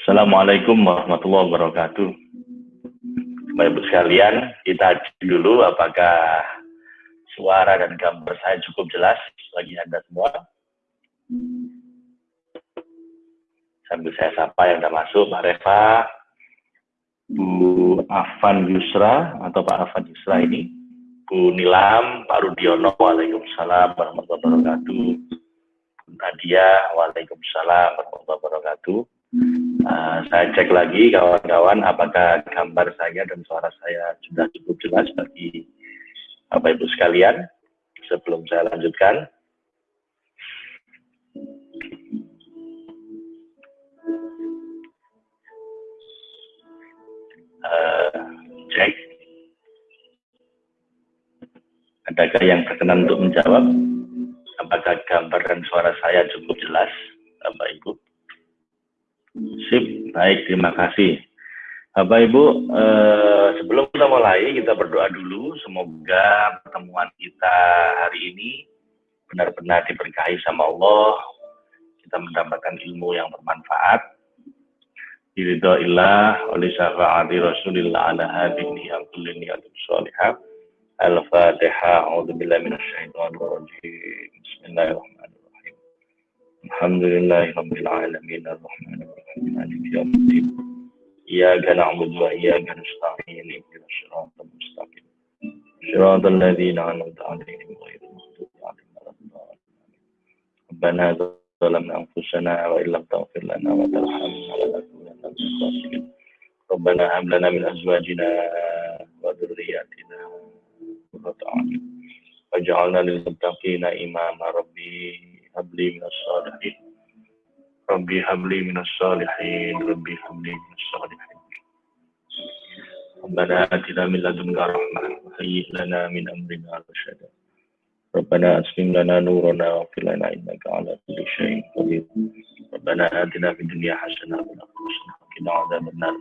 Assalamualaikum warahmatullahi wabarakatuh. Bapak Ibu sekalian, kita dulu apakah suara dan gambar saya cukup jelas bagi Anda semua. Sambil saya sapa yang sudah masuk, Pak Reva, Bu Afan Yusra atau Pak Afan Yusra ini Bu Nilam, Pak Rudiono, Waalaikumsalam warahmatullahi wabarakatuh. Bu Nadia, Waalaikumsalam warahmatullahi wabarakatuh. Uh, saya cek lagi kawan-kawan apakah gambar saya dan suara saya sudah cukup jelas bagi Bapak Ibu sekalian sebelum saya lanjutkan. Uh, cek. Adakah yang berkenan untuk menjawab? Apakah gambar dan suara saya cukup jelas, Bapak Ibu? Sip, baik, terima kasih. Bapak Ibu, eh, sebelum kita mulai, kita berdoa dulu. Semoga pertemuan kita hari ini benar-benar diberkahi sama Allah. Kita mendapatkan ilmu yang bermanfaat. Ridho ilah oleh syafa'ati Rasulillah ala hadini abdulli niyatul sholihah. Al-Fatihah. A'udzubillah minasyaitonir rajim. Bismillahirrahmanirrahim. Alhamdulillahirabbil alamin arrahmanir rahim maliki yaumiddin. إياك نعبد وإياك نستعين اهدنا الصراط المستقيم صراط الذين أنعمت عليهم غير المغضوب عليهم ولا ربنا ظلمنا أنفسنا وإن لم تغفر لنا وترحمنا لنكونن من الخاسرين ربنا هب لنا من أزواجنا وذرياتنا قرة أعين للمتقين إماما. ربي هب لي من الصالحين. ربي هب لي من الصالحين. ربي هب لي من الصالحين. ربنا آتنا من لدنك رحمة. وهيئ لنا من أمرنا رشدا. ربنا أسلم لنا نورنا واغفر لنا إنك على كل شيء قدير. ربنا آتنا في الدنيا حسنة وفي الآخرة حسنة. وقنا عذاب النار.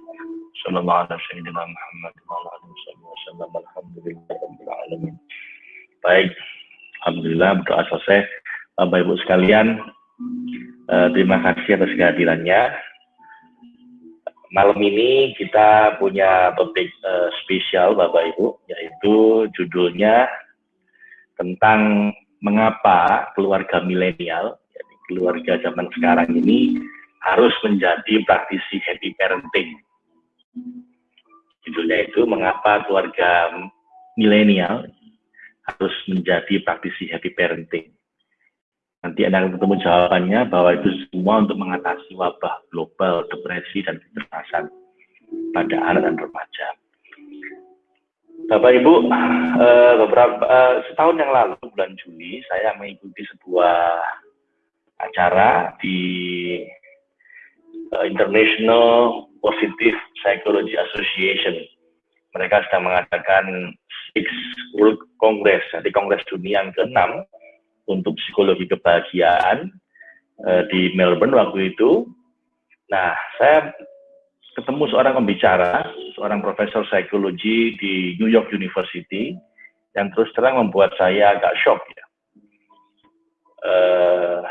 صلى الله على سيدنا محمد وعلى آله وصحبه وسلم الحمد لله رب العالمين Baik, Alhamdulillah berdoa selesai. Bapak Ibu sekalian, Uh, terima kasih atas kehadirannya. Malam ini kita punya topik uh, spesial Bapak Ibu, yaitu judulnya tentang mengapa keluarga milenial, keluarga zaman sekarang ini harus menjadi praktisi happy parenting. Judulnya itu mengapa keluarga milenial harus menjadi praktisi happy parenting. Nanti Anda akan ketemu jawabannya bahwa itu semua untuk mengatasi wabah global, depresi, dan kekerasan pada anak dan remaja. Bapak Ibu, eh, beberapa eh, setahun yang lalu bulan Juli saya mengikuti sebuah acara di eh, International Positive Psychology Association. Mereka sedang mengadakan Six World Congress, jadi Kongres Dunia yang ke-6 untuk psikologi kebahagiaan uh, di Melbourne waktu itu. Nah, saya ketemu seorang pembicara, seorang profesor psikologi di New York University, yang terus terang membuat saya agak shock ya. Uh,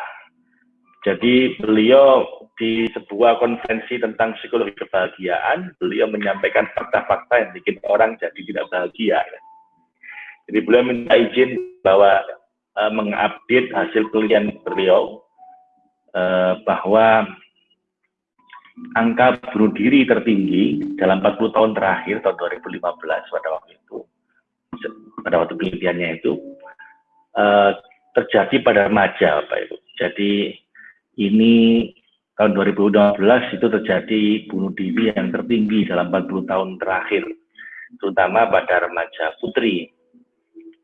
jadi beliau di sebuah konferensi tentang psikologi kebahagiaan, beliau menyampaikan fakta-fakta yang bikin orang jadi tidak bahagia. Jadi beliau minta izin bahwa uh, mengupdate hasil penelitian beliau uh, bahwa angka bunuh diri tertinggi dalam 40 tahun terakhir tahun 2015 pada waktu itu pada waktu penelitiannya itu uh, terjadi pada remaja Bapak Ibu. Jadi ini tahun 2012 itu terjadi bunuh diri yang tertinggi dalam 40 tahun terakhir terutama pada remaja putri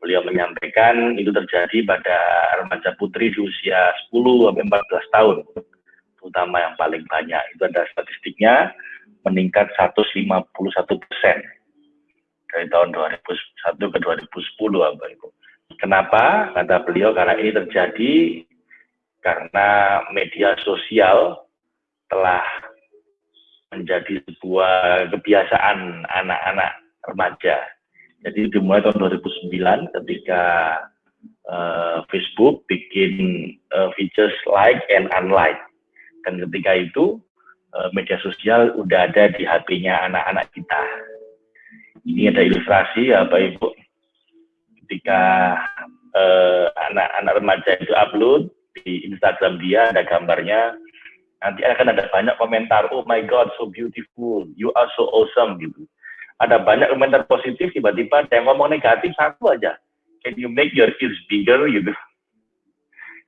beliau menyampaikan itu terjadi pada remaja putri di usia 10 sampai 14 tahun, terutama yang paling banyak. Itu ada statistiknya meningkat 151 persen dari tahun 2001 ke 2010, Bapak Ibu. Kenapa? Kata beliau karena ini terjadi karena media sosial telah menjadi sebuah kebiasaan anak-anak remaja jadi dimulai tahun 2009 ketika Facebook bikin uh, features like and unlike. Dan ketika itu uh, media sosial udah ada di HP-nya anak-anak kita. Ini ada ilustrasi ya Bapak Ibu. Ketika anak-anak uh, remaja itu upload di Instagram dia ada gambarnya, nanti akan ada banyak komentar, oh my God, so beautiful, you are so awesome gitu. Ada banyak komentar positif, tiba-tiba ada yang ngomong negatif satu aja. Can you make your ears bigger? gitu.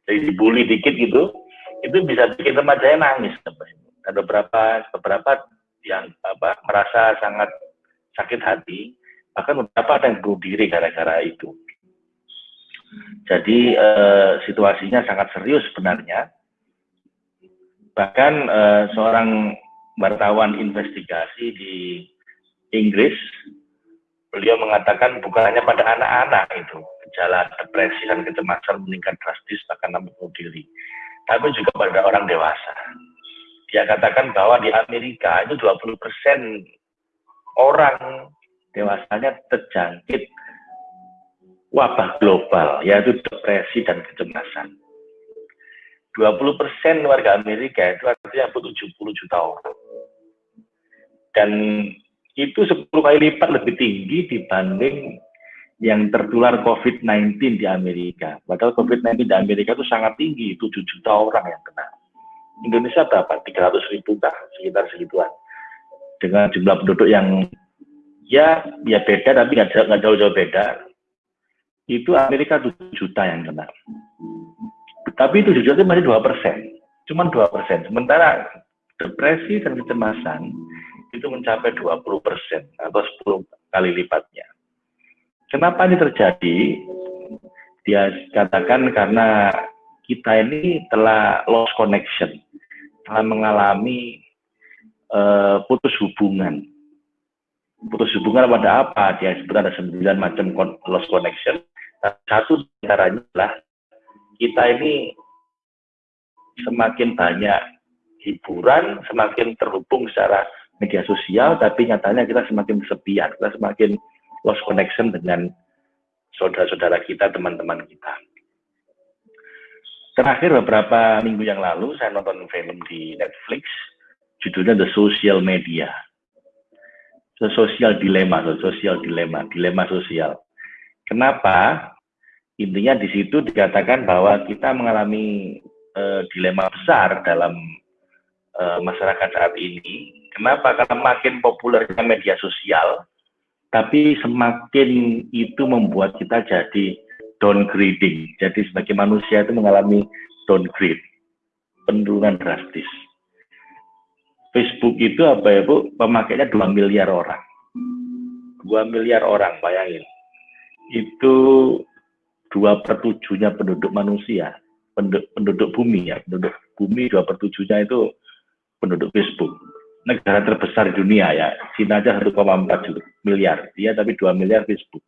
Jadi dibully dikit gitu itu bisa bikin remaja nangis ada beberapa beberapa yang apa merasa sangat sakit hati. Bahkan beberapa ada yang bunuh diri gara-gara itu jadi eh, situasinya sangat serius sebenarnya bahkan eh, seorang wartawan investigasi di Inggris beliau mengatakan bukan hanya pada anak-anak itu gejala depresi dan kecemasan meningkat drastis bahkan bunuh diri, tapi juga pada orang dewasa. Dia katakan bahwa di Amerika itu 20% orang dewasanya terjangkit wabah global, yaitu depresi dan kecemasan. 20% warga Amerika itu artinya 70 juta orang. Dan itu 10 kali lipat lebih tinggi dibanding yang tertular COVID-19 di Amerika. Padahal COVID-19 di Amerika itu sangat tinggi, 7 juta orang yang kena. Indonesia berapa? 300 ribu kah? Sekitar segituan. Dengan jumlah penduduk yang ya ya beda tapi nggak jauh-jauh beda. Itu Amerika 7 juta yang kena. Tapi 7 juta itu masih 2 persen. Cuman 2 persen. Sementara depresi dan kecemasan itu mencapai 20 persen atau 10 kali lipatnya. Kenapa ini terjadi? Dia katakan karena kita ini telah lost connection, telah mengalami uh, putus hubungan. Putus hubungan pada apa? Dia sebut ada sembilan macam lost connection. Satu caranya adalah kita ini semakin banyak hiburan, semakin terhubung secara media sosial, tapi nyatanya kita semakin kesepian, kita semakin lost connection dengan saudara-saudara kita, teman-teman kita. Terakhir beberapa minggu yang lalu saya nonton film di Netflix, judulnya The Social Media. Dilemma, The Social Dilemma, dilema sosial. Kenapa? Intinya di situ dikatakan bahwa kita mengalami uh, dilema besar dalam uh, masyarakat saat ini Kenapa? Karena makin populernya media sosial, tapi semakin itu membuat kita jadi downgrading. Jadi sebagai manusia itu mengalami downgrade, penurunan drastis. Facebook itu apa ya Bu? Pemakainya 2 miliar orang. 2 miliar orang, bayangin. Itu dua per tujuhnya penduduk manusia, penduduk, penduduk bumi ya, penduduk bumi dua per tujuhnya itu penduduk Facebook negara terbesar di dunia ya. Cina aja 1,4 miliar, dia tapi 2 miliar Facebook.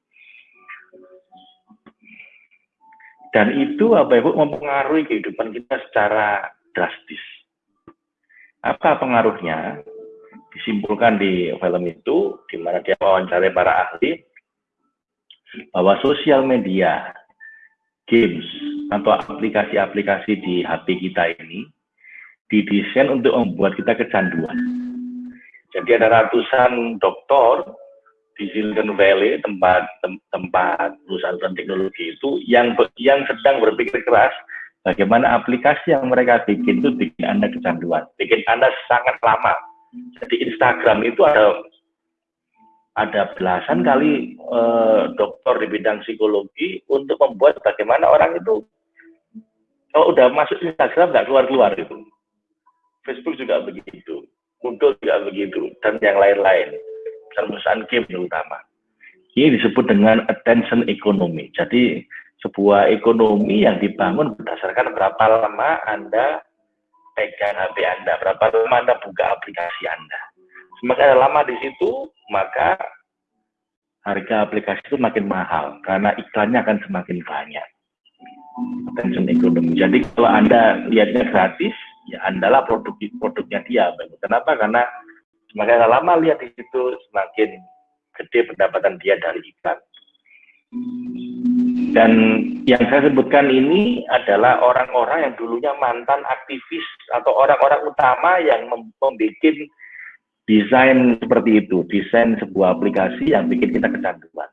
Dan itu apa Ibu mempengaruhi kehidupan kita secara drastis. Apa pengaruhnya? Disimpulkan di film itu, di mana dia wawancara para ahli, bahwa sosial media, games, atau aplikasi-aplikasi di HP kita ini didesain untuk membuat kita kecanduan jadi ada ratusan dokter di Silicon Valley tempat tem, tempat perusahaan teknologi itu yang yang sedang berpikir keras bagaimana aplikasi yang mereka bikin itu bikin anda kecanduan, bikin anda sangat lama. Jadi Instagram itu ada ada belasan kali eh, dokter di bidang psikologi untuk membuat bagaimana orang itu kalau udah masuk Instagram nggak keluar keluar itu. Facebook juga begitu muncul juga begitu dan yang lain-lain perusahaan game terutama ini disebut dengan attention economy jadi sebuah ekonomi yang dibangun berdasarkan berapa lama anda pegang HP anda berapa lama anda buka aplikasi anda semakin lama di situ maka harga aplikasi itu makin mahal karena iklannya akan semakin banyak attention economy jadi kalau anda lihatnya gratis ya andalah produk produknya dia. Kenapa? Karena semakin lama lihat di situ semakin gede pendapatan dia dari iklan. Dan yang saya sebutkan ini adalah orang-orang yang dulunya mantan aktivis atau orang-orang utama yang membuat desain seperti itu, desain sebuah aplikasi yang bikin kita kecanduan.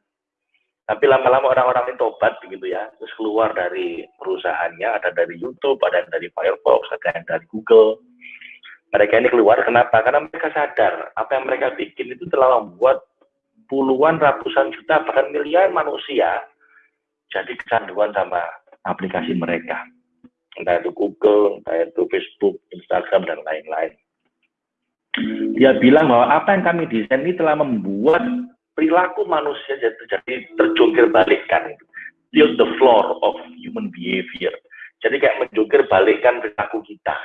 Tapi lama-lama orang-orang ini tobat begitu ya, terus keluar dari perusahaannya, ada dari YouTube, ada dari Firefox, ada yang dari Google. Mereka ini keluar, kenapa? Karena mereka sadar apa yang mereka bikin itu telah membuat puluhan, ratusan juta, bahkan miliar manusia jadi kecanduan sama aplikasi mereka. Entah itu Google, entah itu Facebook, Instagram, dan lain-lain. Dia bilang bahwa apa yang kami desain ini telah membuat perilaku manusia jadi, terjungkir balikkan. Tilt the floor of human behavior. Jadi kayak menjungkir balikkan perilaku kita.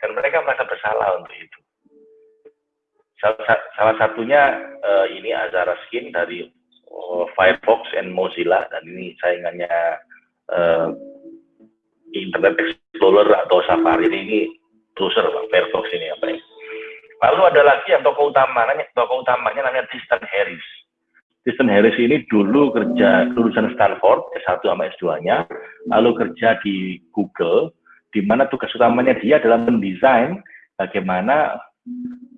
Dan mereka merasa bersalah untuk itu. Salah, satunya uh, ini Azara Skin dari uh, Firefox and Mozilla dan ini saingannya uh, Internet Explorer atau Safari ini browser Pak, Firefox ini apa ya. Lalu ada lagi yang tokoh utamanya, tokoh utamanya namanya Tristan Harris. Tristan Harris ini dulu kerja lulusan Stanford S1 sama S2-nya, lalu kerja di Google, di mana tugas utamanya dia adalah mendesain bagaimana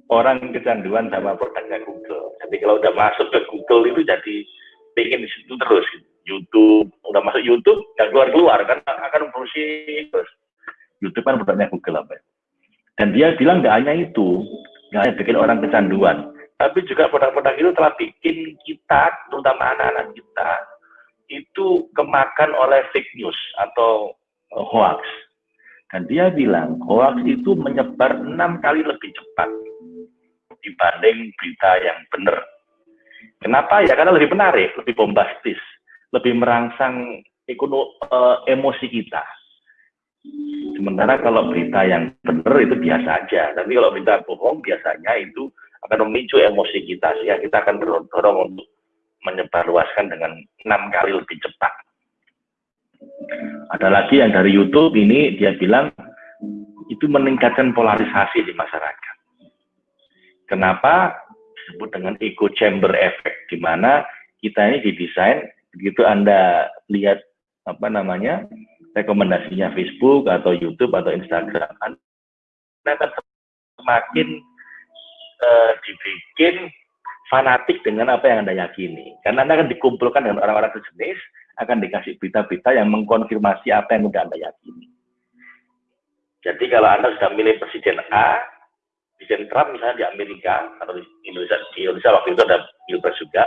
orang kecanduan sama produknya Google. Jadi kalau udah masuk ke Google itu jadi pengen di situ terus. YouTube, udah masuk YouTube, nggak keluar-keluar kan akan berusi terus. YouTube kan produknya Google apa ya. Dan dia bilang nggak hanya itu, nggak hanya bikin orang kecanduan, tapi juga produk-produk itu telah bikin kita, terutama anak-anak kita, itu kemakan oleh fake news atau uh, hoax. Dan dia bilang hoax itu menyebar enam kali lebih cepat dibanding berita yang benar. Kenapa? Ya karena lebih menarik, lebih bombastis, lebih merangsang ekono, uh, emosi kita. Sementara kalau berita yang benar itu biasa aja, tapi kalau berita bohong biasanya itu akan memicu emosi kita, sehingga kita akan terdorong untuk menyebarluaskan dengan enam kali lebih cepat. Ada lagi yang dari YouTube ini dia bilang itu meningkatkan polarisasi di masyarakat. Kenapa disebut dengan echo chamber effect, di mana kita ini didesain begitu Anda lihat apa namanya rekomendasinya Facebook atau YouTube atau Instagram, Anda akan semakin uh, dibikin fanatik dengan apa yang Anda yakini. Karena Anda akan dikumpulkan dengan orang-orang sejenis, akan dikasih berita-berita yang mengkonfirmasi apa yang sudah Anda yakini. Jadi kalau Anda sudah milih Presiden A, Presiden Trump misalnya di Amerika atau di Indonesia, di Indonesia waktu itu ada pilpres juga,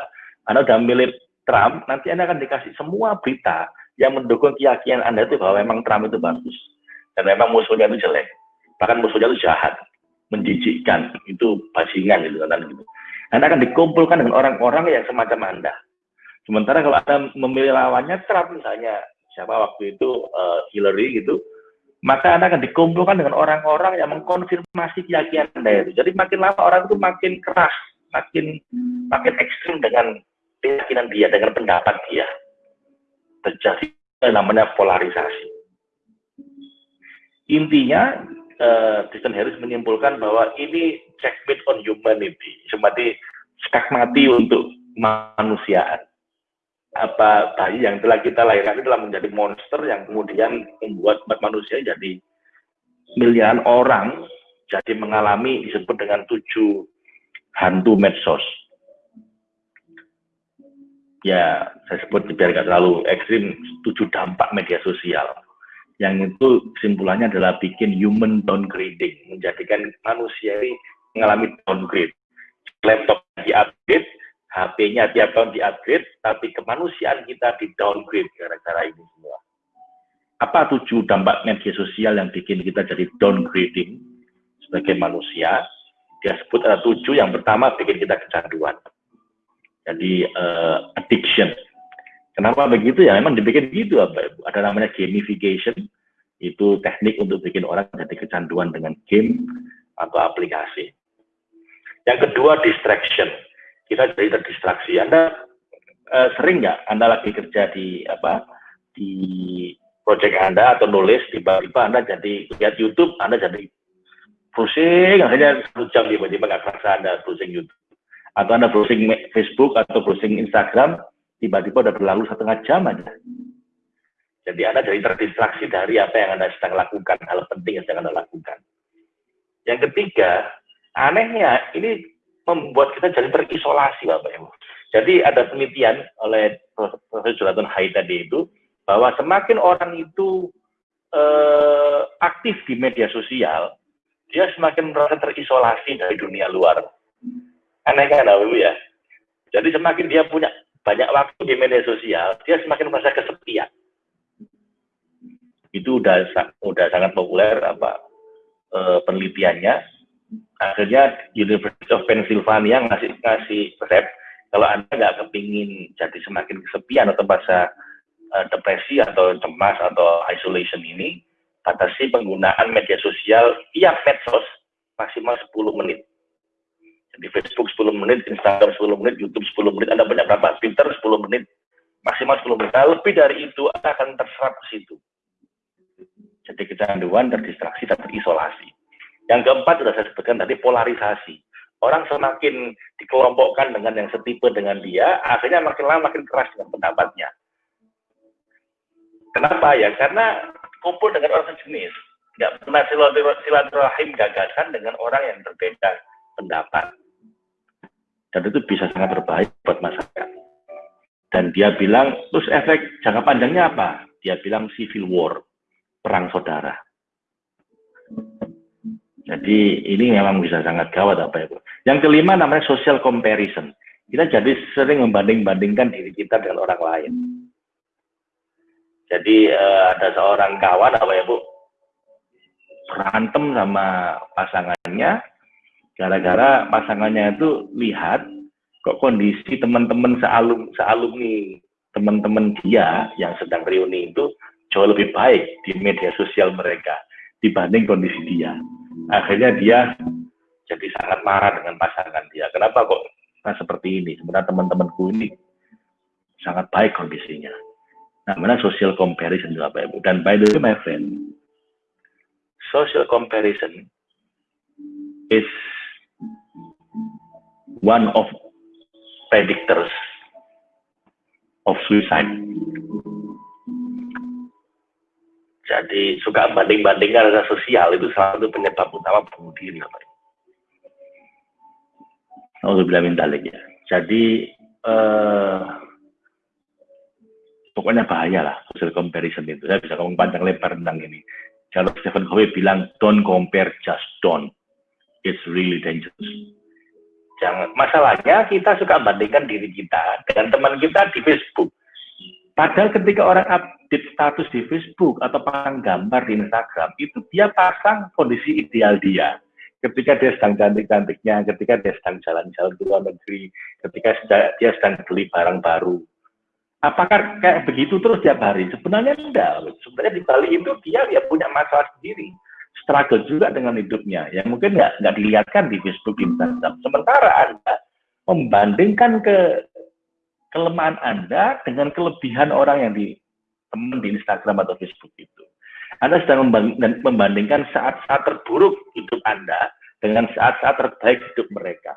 Anda sudah milih Trump, nanti Anda akan dikasih semua berita yang mendukung keyakinan Anda itu bahwa memang Trump itu bagus. Dan memang musuhnya itu jelek, bahkan musuhnya itu jahat, menjijikkan, itu bajingan gitu kan gitu. Anda akan dikumpulkan dengan orang-orang yang semacam Anda. Sementara kalau Anda memilih lawannya Trump misalnya, siapa waktu itu uh, Hillary gitu, maka Anda akan dikumpulkan dengan orang-orang yang mengkonfirmasi keyakinan Anda itu. Jadi makin lama orang itu makin keras, makin makin ekstrim dengan keyakinan dia, dengan pendapat dia. Terjadi namanya polarisasi. Intinya, uh, Harris menyimpulkan bahwa ini checkmate on humanity, seperti skakmati untuk manusiaan apa bayi yang telah kita lahirkan itu telah menjadi monster yang kemudian membuat manusia jadi miliaran orang jadi mengalami disebut dengan tujuh hantu medsos. Ya, saya sebut biar nggak terlalu ekstrim, tujuh dampak media sosial. Yang itu kesimpulannya adalah bikin human downgrading, menjadikan manusia ini mengalami downgrade. Laptop di-upgrade, HP-nya tiap tahun di-upgrade, tapi kemanusiaan kita di-downgrade gara-gara ini semua. Apa tujuh dampak media sosial yang bikin kita jadi downgrading sebagai manusia? Dia sebut ada tujuh. Yang pertama bikin kita kecanduan. Jadi uh, addiction. Kenapa begitu ya? Memang dibikin gitu apa Ada namanya gamification. Itu teknik untuk bikin orang jadi kecanduan dengan game atau aplikasi. Yang kedua distraction kita jadi terdistraksi. Anda uh, sering nggak Anda lagi kerja di apa di project Anda atau nulis tiba-tiba Anda jadi lihat YouTube, Anda jadi pusing akhirnya satu jam tiba-tiba nggak kerasa Anda pusing YouTube atau Anda browsing Facebook atau browsing Instagram tiba-tiba udah berlalu setengah jam aja. Jadi Anda jadi terdistraksi dari apa yang Anda sedang lakukan, hal penting yang sedang Anda lakukan. Yang ketiga, anehnya ini membuat kita jadi terisolasi Bapak Ibu. Jadi ada penelitian oleh Profesor Jonathan Haidt tadi itu, bahwa semakin orang itu eh, aktif di media sosial, dia semakin merasa terisolasi dari dunia luar. Aneh kan Bapak Ibu ya? Jadi semakin dia punya banyak waktu di media sosial, dia semakin merasa kesepian itu udah udah sangat populer apa e, penelitiannya akhirnya University of Pennsylvania ngasih ngasih resep kalau anda nggak kepingin jadi semakin kesepian atau merasa e, depresi atau cemas atau isolation ini batasi penggunaan media sosial tiap medsos maksimal 10 menit jadi Facebook 10 menit, Instagram 10 menit, YouTube 10 menit, Anda punya berapa? Twitter 10 menit, maksimal 10 menit. Nah, lebih dari itu Anda akan terserap ke situ. Jadi kecanduan, terdistraksi, dan terisolasi. Yang keempat sudah saya sebutkan tadi polarisasi. Orang semakin dikelompokkan dengan yang setipe dengan dia, akhirnya makin lama makin keras dengan pendapatnya. Kenapa ya? Karena kumpul dengan orang sejenis. Nggak pernah silaturahim gagasan dengan orang yang berbeda pendapat. Dan itu bisa sangat berbahaya buat masyarakat. Dan dia bilang, terus efek jangka panjangnya apa? Dia bilang civil war perang saudara. Jadi ini memang bisa sangat gawat apa itu. Yang kelima namanya social comparison. Kita jadi sering membanding-bandingkan diri kita dengan orang lain. Jadi uh, ada seorang kawan apa ya Bu berantem sama pasangannya gara-gara pasangannya itu lihat kok kondisi teman-teman sealum sealumni teman-teman dia yang sedang reuni itu jauh lebih baik di media sosial mereka dibanding kondisi dia. Akhirnya dia jadi sangat marah dengan pasangan dia. Kenapa kok nah, seperti ini? Sebenarnya teman-temanku ini sangat baik kondisinya. Nah, mana social comparison itu apa ibu? Dan by the way, my friend, social comparison is one of predictors of suicide. Jadi suka banding-bandingkan rasa sosial itu salah satu penyebab utama bunuh diri. bilang minta lagi ya. Jadi eh, pokoknya bahaya lah social comparison itu. Saya bisa ngomong panjang lebar tentang ini. Kalau Stephen Covey bilang don't compare, just don't. It's really dangerous. Jangan. Masalahnya kita suka bandingkan diri kita dengan teman kita di Facebook Padahal ketika orang update status di Facebook atau pasang gambar di Instagram, itu dia pasang kondisi ideal dia. Ketika dia sedang cantik-cantiknya, ketika dia sedang jalan-jalan ke luar negeri, ketika dia sedang beli barang baru. Apakah kayak begitu terus tiap hari? Sebenarnya enggak. Sebenarnya di Bali itu dia ya punya masalah sendiri. Struggle juga dengan hidupnya. Yang mungkin nggak, nggak dilihatkan di Facebook, Instagram. Sementara Anda membandingkan ke kelemahan Anda dengan kelebihan orang yang di teman di Instagram atau Facebook itu. Anda sedang membandingkan saat-saat terburuk hidup Anda dengan saat-saat terbaik hidup mereka.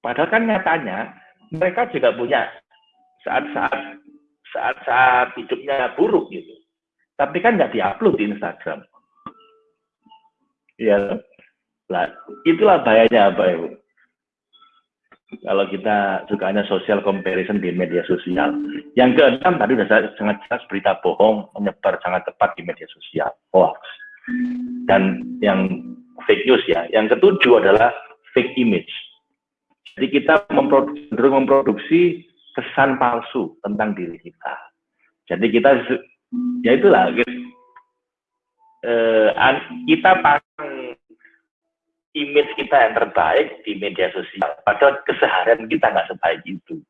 Padahal kan nyatanya mereka juga punya saat-saat saat-saat hidupnya buruk gitu. Tapi kan nggak diupload di Instagram. Ya, lah itulah bahayanya apa ya, kalau kita sukanya social comparison di media sosial. Yang keenam tadi sudah sangat jelas berita bohong menyebar sangat cepat di media sosial, hoax. Dan yang fake news ya. Yang ketujuh adalah fake image. Jadi kita memproduksi, memproduksi kesan palsu tentang diri kita. Jadi kita ya itulah eh, kita pasang image kita yang terbaik di media sosial. Padahal keseharian kita nggak sebaik itu.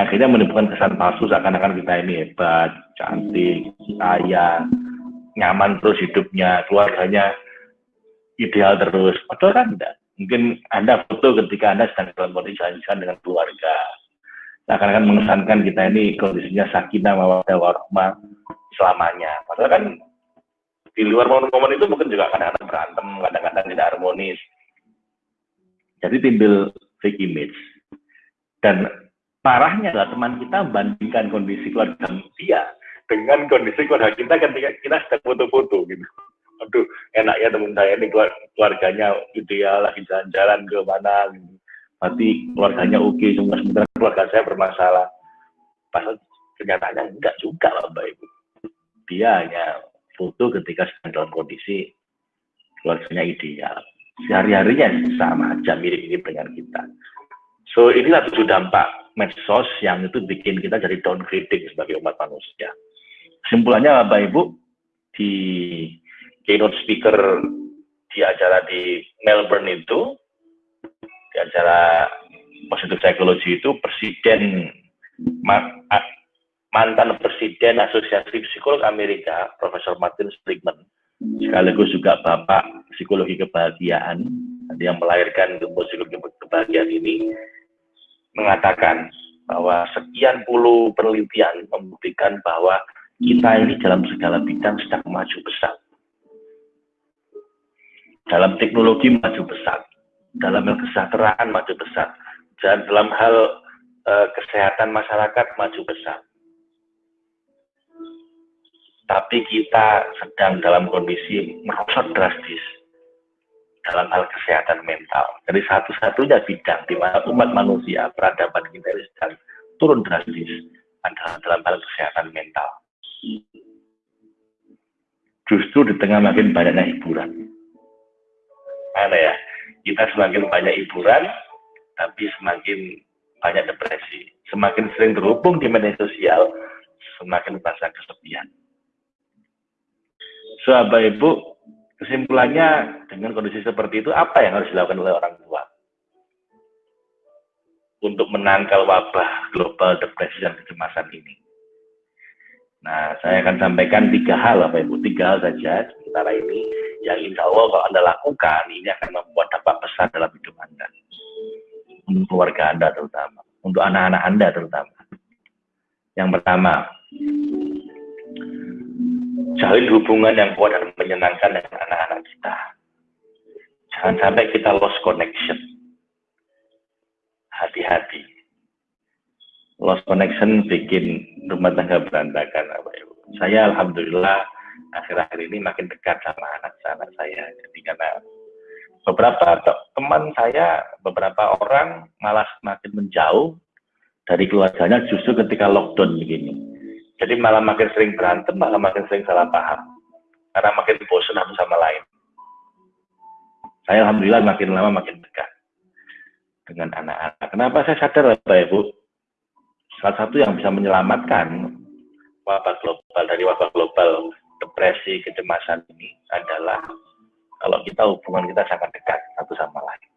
Akhirnya menimbulkan kesan palsu seakan-akan kita ini hebat, cantik, kaya, nyaman terus hidupnya, keluarganya ideal terus. Padahal kan enggak. Mungkin Anda foto ketika Anda sedang dalam kondisi dengan keluarga. Seakan-akan mengesankan kita ini kondisinya sakinah, mawadah, warahmah selamanya. Padahal kan di luar momen-momen itu mungkin juga kadang-kadang berantem, kadang-kadang tidak harmonis. Jadi timbul fake image. Dan parahnya adalah teman kita membandingkan kondisi keluarga dia dengan kondisi keluarga kita ketika kita sedang foto-foto gitu. Aduh, enaknya teman saya ini keluarganya ideal lagi jalan-jalan ke mana gitu. Berarti keluarganya oke okay, sementara keluarga saya bermasalah. Pasal kenyataannya enggak juga lah Bapak Ibu. Dia hanya foto ketika sedang dalam kondisi keluarganya ideal. Sehari-harinya sama aja mirip-mirip dengan kita. So inilah tujuh dampak medsos yang itu bikin kita jadi downgrading sebagai umat manusia. Kesimpulannya Bapak Ibu, di keynote speaker di acara di Melbourne itu, di acara positive psychology itu, Presiden mantan Presiden Asosiasi Psikolog Amerika, Profesor Martin Seligman, sekaligus juga Bapak Psikologi Kebahagiaan, yang melahirkan ilmu psikologi kebahagiaan ini, mengatakan bahwa sekian puluh penelitian membuktikan bahwa kita ini dalam segala bidang sedang maju besar. Dalam teknologi maju besar, dalam hal kesejahteraan maju besar, dan dalam hal uh, kesehatan masyarakat maju besar. Tapi kita sedang dalam kondisi merosot drastis dalam hal kesehatan mental. Jadi satu-satunya bidang di mana umat manusia peradaban kita sedang turun drastis adalah dalam hal kesehatan mental. Justru di tengah makin banyaknya hiburan. Mana ya? Kita semakin banyak hiburan, tapi semakin banyak depresi. Semakin sering terhubung di media sosial, semakin merasa kesepian. So, Ibu, Kesimpulannya dengan kondisi seperti itu apa yang harus dilakukan oleh orang tua untuk menangkal wabah global depresi dan kecemasan ini? Nah, saya akan sampaikan tiga hal, Bapak Ibu, tiga hal saja sementara ini yang insya Allah kalau Anda lakukan, ini akan membuat dampak besar dalam hidup Anda. Untuk keluarga Anda terutama, untuk anak-anak Anda terutama. Yang pertama, jalin hubungan yang kuat dan menyenangkan dengan anak-anak kita. Jangan sampai kita lost connection. Hati-hati. Lost connection bikin rumah tangga berantakan. Saya Alhamdulillah akhir-akhir ini makin dekat sama anak-anak saya. Jadi karena beberapa teman saya, beberapa orang malah semakin menjauh dari keluarganya justru ketika lockdown begini jadi malah makin sering berantem, malah makin sering salah paham. Karena makin bosan satu sama lain. Saya Alhamdulillah makin lama makin dekat dengan anak-anak. Kenapa saya sadar Bapak Ibu? Salah satu yang bisa menyelamatkan wabah global dari wabah global depresi, kecemasan ini adalah kalau kita hubungan kita sangat dekat satu sama lain.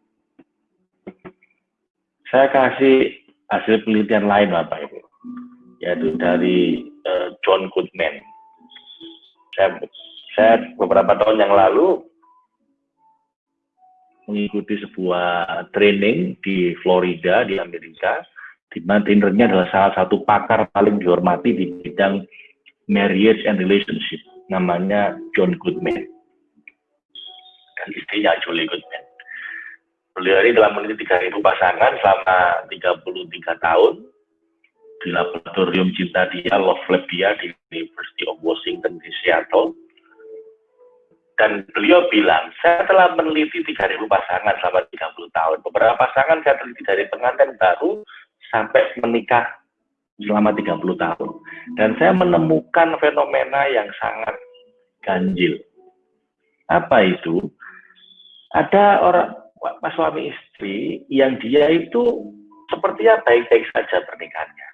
Saya kasih hasil penelitian lain Bapak Ibu, yaitu dari uh, John Goodman. Saya, saya beberapa tahun yang lalu mengikuti sebuah training di Florida di Amerika, di mana trainernya adalah salah satu pakar paling dihormati di bidang marriage and relationship, namanya John Goodman dan istrinya Julie Goodman. Beliau ini telah meneliti 3.000 pasangan selama 33 tahun di laboratorium cinta dia, Love Lab dia di University of Washington di Seattle. Dan beliau bilang, saya telah meneliti 3.000 pasangan selama 30 tahun. Beberapa pasangan saya teliti dari pengantin baru sampai menikah selama 30 tahun. Dan saya menemukan fenomena yang sangat ganjil. Apa itu? Ada orang pas suami istri yang dia itu sepertinya baik-baik saja pernikahannya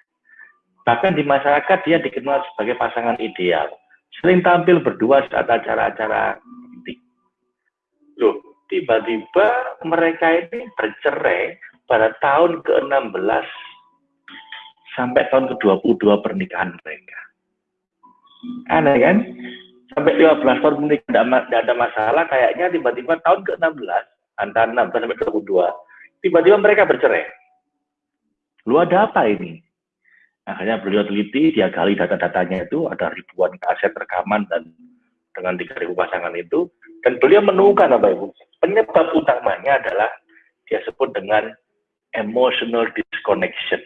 Bahkan di masyarakat dia dikenal sebagai pasangan ideal. Sering tampil berdua saat acara-acara penting. Loh, tiba-tiba mereka ini bercerai pada tahun ke-16 sampai tahun ke-22 pernikahan mereka. Aneh kan? Sampai 15 tahun menikah tidak ada masalah, kayaknya tiba-tiba tahun ke-16, antara 16 sampai 22, tiba-tiba mereka bercerai. Lu ada apa ini? Akhirnya beliau teliti, dia gali data-datanya itu, ada ribuan aset rekaman dan dengan tiga ribu pasangan itu, dan beliau menemukan apa ibu? Penyebab utamanya adalah dia sebut dengan emotional disconnection.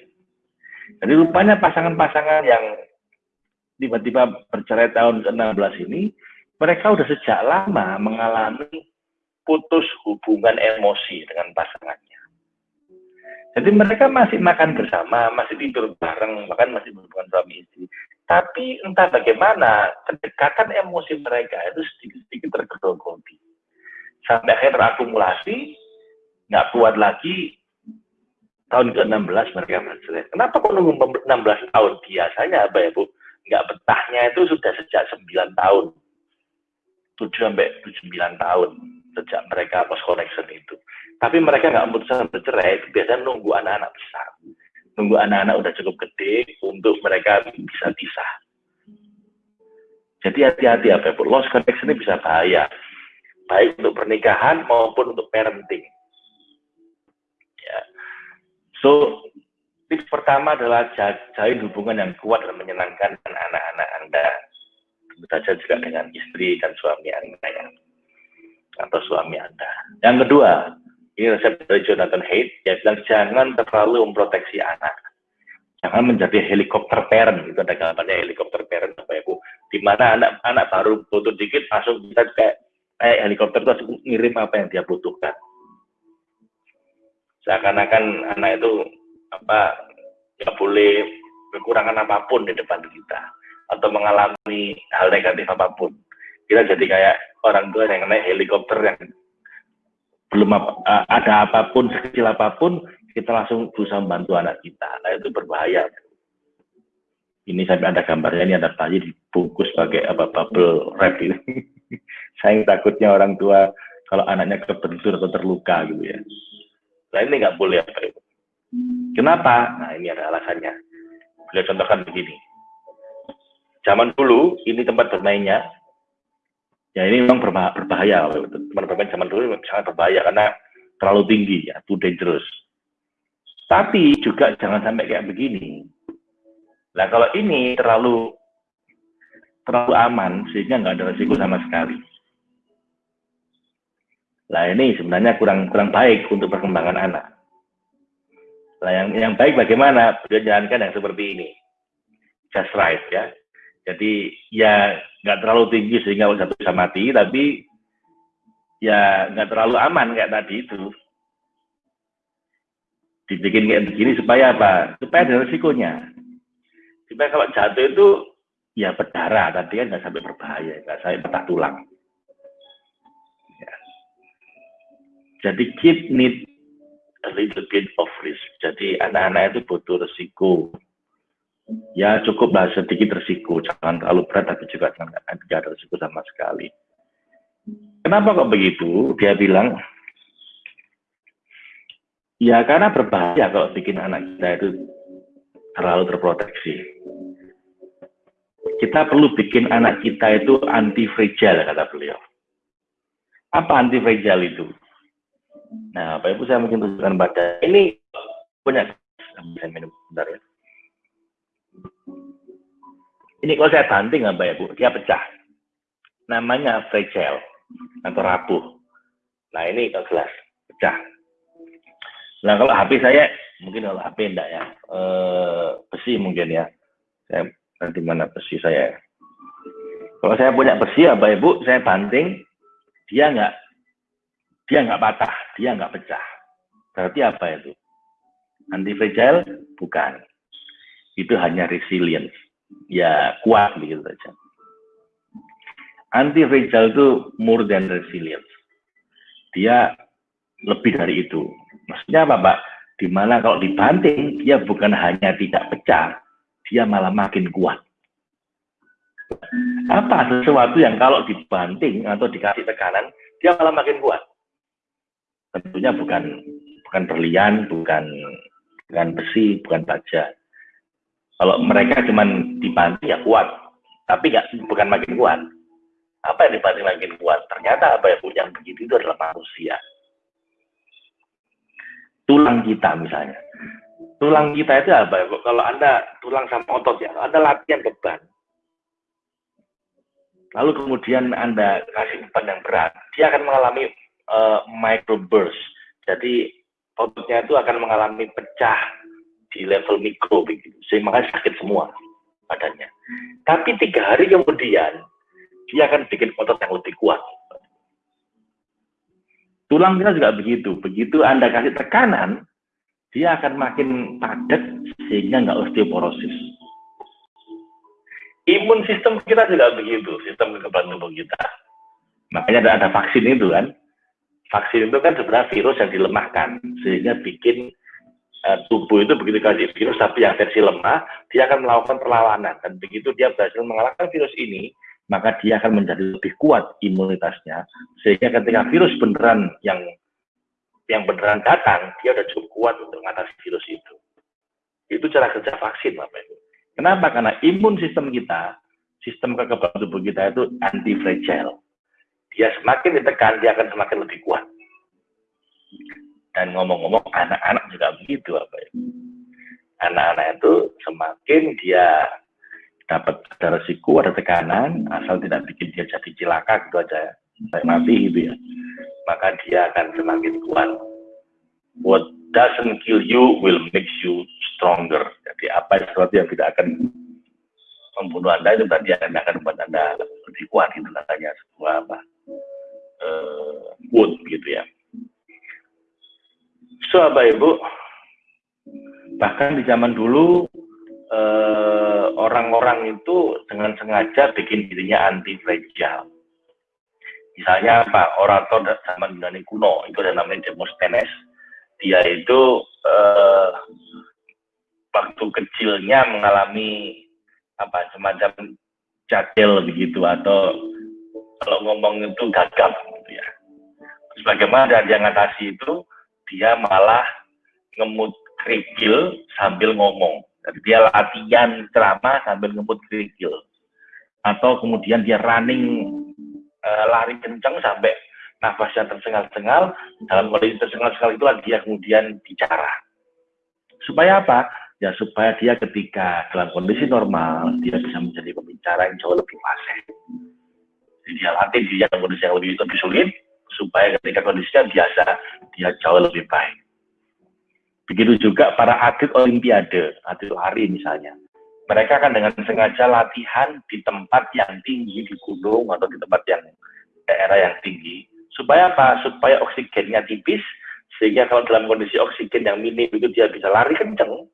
Jadi rupanya pasangan-pasangan yang tiba-tiba bercerai tahun ke-16 ini, mereka udah sejak lama mengalami putus hubungan emosi dengan pasangannya. Jadi mereka masih makan bersama, masih tidur bareng, bahkan masih berhubungan suami istri. Tapi entah bagaimana, kedekatan emosi mereka itu sedikit-sedikit tergerogoti. Sampai akhirnya terakumulasi, nggak kuat lagi, tahun ke-16 mereka bercerai. Kenapa kok nunggu 16 tahun? Biasanya apa ya Bu? Nggak betahnya itu sudah sejak 9 tahun. 7 sampai 9 tahun sejak mereka post connection itu. Tapi mereka nggak memutuskan bercerai, biasanya nunggu anak-anak besar. Nunggu anak-anak udah cukup gede untuk mereka bisa pisah. Jadi hati-hati apa Bu? Lost connection ini bisa bahaya. Baik untuk pernikahan maupun untuk parenting So, tips pertama adalah jalin hubungan yang kuat dan menyenangkan anak-anak Anda. Tentu saja juga dengan istri dan suami Anda ya. Atau suami Anda. Yang kedua, ini resep dari Jonathan Haidt, dia bilang jangan terlalu memproteksi anak. Jangan menjadi helikopter parent, itu ada gambarnya helikopter parent Bapak Ibu. Di mana anak-anak baru butuh dikit, langsung bisa kayak, kayak helikopter itu langsung ngirim apa yang dia butuhkan seakan-akan anak itu apa nggak boleh kekurangan apa pun di depan kita atau mengalami hal negatif apa pun kita jadi kayak orang tua yang naik helikopter yang belum apa, ada apa pun sekecil apa pun kita langsung berusaha membantu anak kita nah itu berbahaya ini sampai ada gambarnya ini ada bayi dibungkus pakai apa bubble wrap ini saya takutnya orang tua kalau anaknya kebentur atau terluka gitu ya Nah ini nggak boleh apa itu. Kenapa? Nah ini ada alasannya. Beliau contohkan begini. Zaman dulu ini tempat bermainnya. Ya ini memang berbahaya. Tempat bermain zaman dulu sangat berbahaya karena terlalu tinggi ya, too dangerous. Tapi juga jangan sampai kayak begini. Nah kalau ini terlalu terlalu aman sehingga nggak ada resiko sama sekali. Nah ini sebenarnya kurang kurang baik untuk perkembangan anak. Nah yang yang baik bagaimana? Beliau jalankan yang seperti ini, just right ya. Jadi ya nggak terlalu tinggi sehingga satu bisa mati, tapi ya nggak terlalu aman kayak tadi itu. Dibikin kayak begini supaya apa? Supaya ada resikonya. Supaya kalau jatuh itu ya berdarah, tadi kan nggak sampai berbahaya, nggak sampai patah tulang. Jadi kid need a little bit of risk. Jadi anak-anak itu butuh resiko. Ya cukup lah sedikit resiko, jangan terlalu berat tapi juga jangan tidak ada resiko sama sekali. Kenapa kok begitu? Dia bilang, ya karena berbahaya kalau bikin anak kita itu terlalu terproteksi. Kita perlu bikin anak kita itu anti fragile kata beliau. Apa anti fragile itu? Nah, Bapak Ibu saya mungkin tunjukkan pada ini punya saya minum bentar ya. Ini kalau saya banting Bapak Ibu, dia pecah. Namanya fragile atau rapuh. Nah, ini kalau gelas pecah. Nah, kalau HP saya mungkin kalau HP enggak ya. E, besi mungkin ya. Saya nanti mana besi saya. Kalau saya punya besi ya Bapak Ibu, saya banting, dia enggak dia nggak patah, dia nggak pecah. Berarti apa itu? Anti fragile? Bukan. Itu hanya resilience. Ya kuat begitu saja. Anti fragile itu more than resilience. Dia lebih dari itu. Maksudnya apa, Pak? Di mana kalau dibanting, dia bukan hanya tidak pecah, dia malah makin kuat. Apa sesuatu yang kalau dibanting atau dikasih tekanan, dia malah makin kuat tentunya bukan bukan berlian, bukan bukan besi, bukan baja. Kalau mereka cuma dibanting ya kuat, tapi nggak bukan makin kuat. Apa yang dibanting makin kuat? Ternyata apa yang yang begitu itu adalah manusia. Tulang kita misalnya. Tulang kita itu apa? Kalau Anda tulang sama otot ya, Anda latihan beban. Lalu kemudian Anda kasih beban yang berat, dia akan mengalami uh, microburst. Jadi ototnya itu akan mengalami pecah di level mikro begitu. Sehingga sakit semua badannya. Tapi tiga hari kemudian dia akan bikin otot yang lebih kuat. Tulang kita juga begitu. Begitu Anda kasih tekanan, dia akan makin padat sehingga nggak osteoporosis. Imun sistem kita juga begitu, sistem kekebalan tubuh kita. Makanya ada, ada vaksin itu kan. Vaksin itu kan sebenarnya virus yang dilemahkan sehingga bikin uh, tubuh itu begitu kasih virus tapi yang versi lemah, dia akan melakukan perlawanan dan begitu dia berhasil mengalahkan virus ini, maka dia akan menjadi lebih kuat imunitasnya sehingga ketika virus beneran yang yang beneran datang, dia udah cukup kuat untuk mengatasi virus itu. Itu cara kerja vaksin, Bapak Ibu. Kenapa? Karena imun sistem kita, sistem kekebalan tubuh kita itu anti fragile. Dia semakin ditekan, dia akan semakin lebih kuat. Dan ngomong-ngomong, anak-anak juga begitu, apa ya? Anak-anak itu semakin dia dapat ada resiko, ada tekanan, asal tidak bikin dia jadi cilaka gitu aja, saya mati gitu ya. Maka dia akan semakin kuat. What doesn't kill you will make you stronger. Jadi apa sesuatu yang tidak akan membunuh anda itu tadi akan membuat anda lebih kuat itu katanya sebuah apa uh, wood gitu ya. So apa ibu, bahkan di zaman dulu eh, orang-orang itu dengan sengaja bikin dirinya anti fragile. Misalnya apa orator zaman Yunani kuno itu ada namanya Demosthenes dia itu uh, waktu kecilnya mengalami apa semacam jadil begitu atau kalau ngomong itu gagap gitu ya. Sebagaimana dia ngatasi itu dia malah ngemut kerikil sambil ngomong. Jadi dia latihan ceramah sambil ngemut kerikil. Atau kemudian dia running uh, lari kencang sampai nafasnya tersengal-sengal, dalam kondisi tersengal-sengal itulah dia kemudian bicara. Supaya apa? Ya supaya dia ketika dalam kondisi normal, dia bisa menjadi pembicara yang jauh lebih fasih. Jadi dia latih dia dalam kondisi yang lebih, lebih sulit, supaya ketika kondisinya biasa, dia jauh lebih baik. Begitu juga para atlet olimpiade, atlet lari misalnya. Mereka akan dengan sengaja latihan di tempat yang tinggi, di gunung atau di tempat yang daerah yang tinggi, Supaya apa? Supaya oksigennya tipis, sehingga kalau dalam kondisi oksigen yang minim itu dia bisa lari kenceng,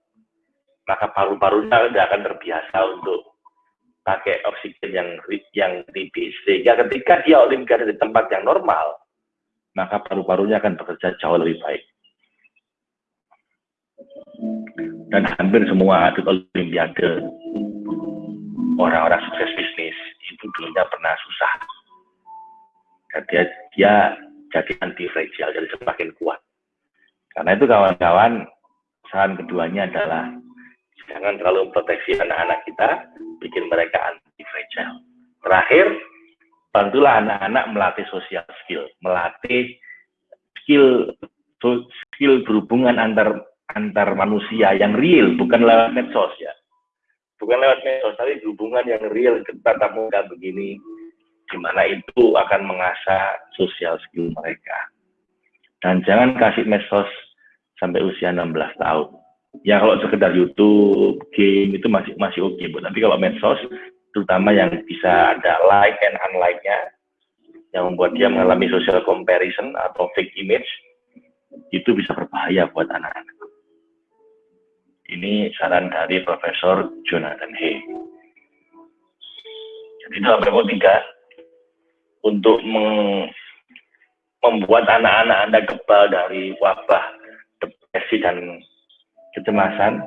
maka paru-parunya tidak akan terbiasa untuk pakai oksigen yang yang tipis. Sehingga ketika dia olimpiade di tempat yang normal, maka paru-parunya akan bekerja jauh lebih baik. Dan hampir semua atlet olimpiade, orang-orang sukses bisnis, itu dulunya pernah susah. Dia dia jadi anti fragile jadi semakin kuat. Karena itu kawan-kawan saran keduanya adalah jangan terlalu memproteksi anak-anak kita bikin mereka anti fragile terakhir bantulah anak-anak melatih social skill melatih skill skill berhubungan antar antar manusia yang real bukan lewat medsos ya bukan lewat medsos tapi hubungan yang real tatap muka begini di mana itu akan mengasah sosial skill mereka. Dan jangan kasih medsos sampai usia 16 tahun. Ya kalau sekedar YouTube, game itu masih masih oke, okay, Tapi kalau medsos, terutama yang bisa ada like and unlike-nya, yang membuat dia mengalami social comparison atau fake image, itu bisa berbahaya buat anak-anak. Ini saran dari Profesor Jonathan Hay. Jadi itu apa tiga untuk membuat anak-anak Anda kebal dari wabah depresi dan kecemasan,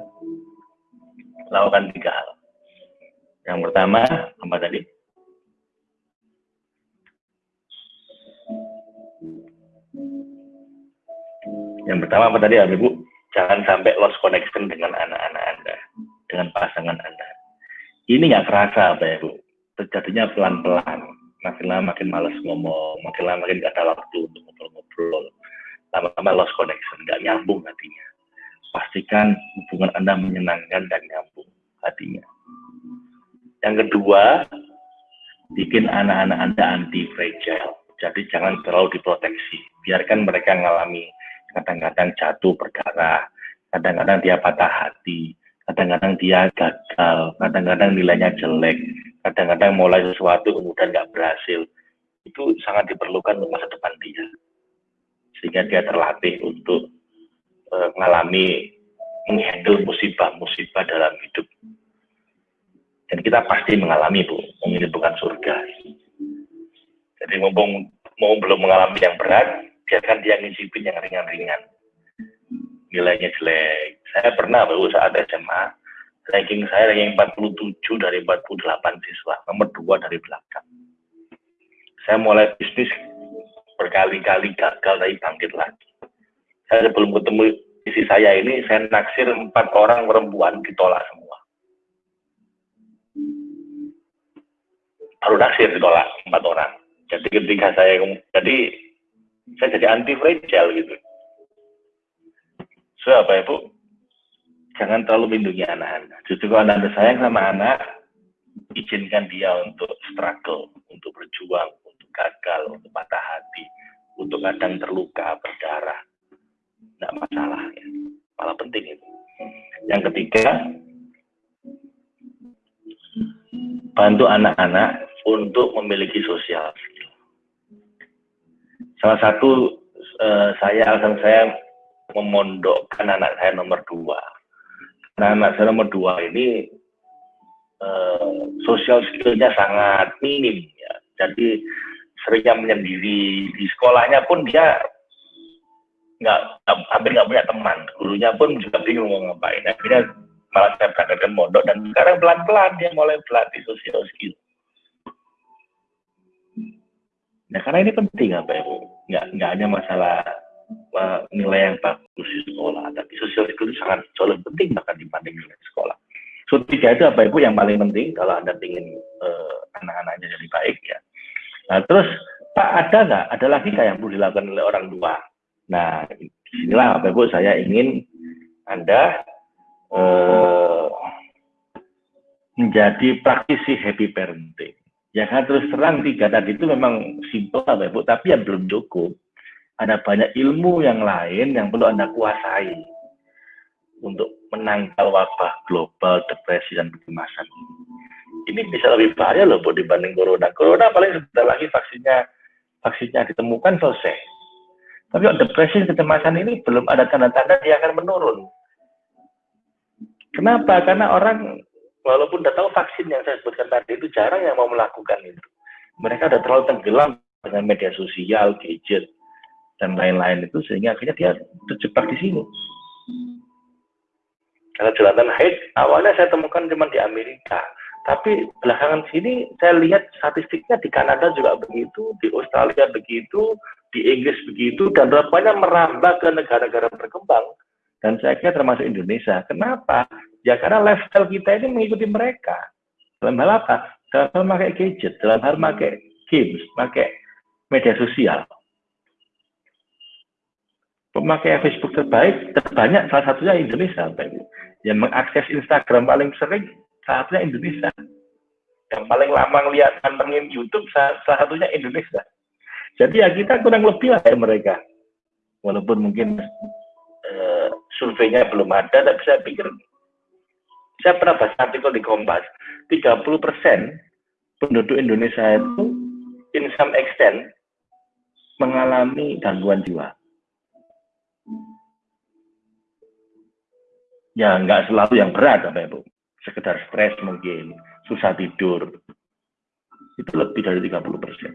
lakukan tiga hal. Yang pertama, apa tadi? Yang pertama apa tadi, Ibu? Jangan sampai lost connection dengan anak-anak Anda, dengan pasangan Anda. Ini nggak terasa, Bapak Ibu. Terjadinya pelan-pelan makin lama makin males ngomong, makin lama makin gak ada waktu untuk ngobrol-ngobrol. Lama-lama lost connection, gak nyambung hatinya. Pastikan hubungan Anda menyenangkan dan nyambung hatinya. Yang kedua, bikin anak-anak Anda anti-fragile. Jadi jangan terlalu diproteksi. Biarkan mereka mengalami kadang-kadang jatuh berdarah, kadang-kadang dia patah hati, kadang-kadang dia gagal, kadang-kadang nilainya jelek, kadang-kadang mulai sesuatu kemudian nggak berhasil. Itu sangat diperlukan untuk masa depan dia. Sehingga dia terlatih untuk uh, mengalami menghandle musibah-musibah dalam hidup. Dan kita pasti mengalami, Bu. Ini bukan surga. Jadi mumpung mau belum mengalami yang berat, biarkan dia ngicipin yang ringan-ringan. Nilainya jelek. Saya pernah, Bu, saat SMA, ranking saya ranking 47 dari 48 siswa, nomor 2 dari belakang. Saya mulai bisnis berkali-kali gagal tapi bangkit lagi. Saya sebelum ketemu isi saya ini, saya naksir empat orang perempuan ditolak semua. Baru naksir ditolak empat orang. Jadi ketika saya, jadi saya jadi anti fragile gitu. So apa ya Bu? Jangan terlalu melindungi anak-anak. Justru kalau anda sayang sama anak, izinkan dia untuk struggle, untuk berjuang, untuk gagal, untuk patah hati, untuk kadang terluka, berdarah. Tidak masalah ya. Malah penting itu. Yang ketiga, bantu anak-anak untuk memiliki sosial skill. Salah satu uh, saya alasan saya memondokkan anak saya nomor dua. Nah, anak saya nomor dua ini uh, sosial skillnya sangat minim ya. Jadi seringnya menyendiri di sekolahnya pun dia nggak hampir nggak punya teman gurunya pun juga bingung mau ngapain akhirnya malah saya berangkatkan mondok dan sekarang pelan-pelan dia mulai berlatih sosial skill nah karena ini penting apa ya bu nggak nggak hanya masalah uh, nilai yang bagus di sekolah tapi sosial itu sangat jauh lebih penting bahkan dibanding nilai sekolah. So tiga itu apa ibu yang paling penting kalau anda ingin uh, anak-anaknya jadi baik ya. Nah terus pak ada nggak? Ada lagi nggak yang perlu dilakukan oleh orang tua? Nah, di sinilah Bapak Ibu saya ingin Anda eh, menjadi praktisi happy parenting. Ya kan terus terang tiga tadi itu memang simpel Bapak tapi yang belum cukup. Ada banyak ilmu yang lain yang perlu Anda kuasai untuk menangkal wabah global, depresi, dan kecemasan ini. Bisa lebih bahaya loh Bu dibanding corona. Corona paling sebentar lagi vaksinnya vaksinnya ditemukan selesai tapi depresi kecemasan ini belum ada tanda-tanda dia akan menurun. Kenapa? Karena orang walaupun sudah tahu vaksin yang saya sebutkan tadi itu jarang yang mau melakukan itu. Mereka sudah terlalu tenggelam dengan media sosial, gadget, dan lain-lain itu sehingga akhirnya dia terjebak di sini. Karena Jonathan Haidt awalnya saya temukan cuma di Amerika, tapi belakangan sini saya lihat statistiknya di Kanada juga begitu, di Australia begitu, di Inggris begitu dan rupanya merambah ke negara-negara berkembang dan saya kira termasuk Indonesia. Kenapa? Ya karena lifestyle kita ini mengikuti mereka. Dalam hal apa? Dalam hal pakai gadget, dalam hal pakai games, pakai media sosial. Pemakai Facebook terbaik, terbanyak salah satunya Indonesia. Yang mengakses Instagram paling sering, salah satunya Indonesia. Yang paling lama melihat nontonin YouTube, salah satunya Indonesia. Jadi ya kita kurang lebih lah kayak mereka. Walaupun mungkin uh, surveinya belum ada, tapi saya pikir saya pernah baca artikel di Kompas, 30 persen penduduk Indonesia itu in some extent mengalami gangguan jiwa. Ya nggak selalu yang berat, ya Bu? Sekedar stres mungkin, susah tidur. Itu lebih dari 30 persen.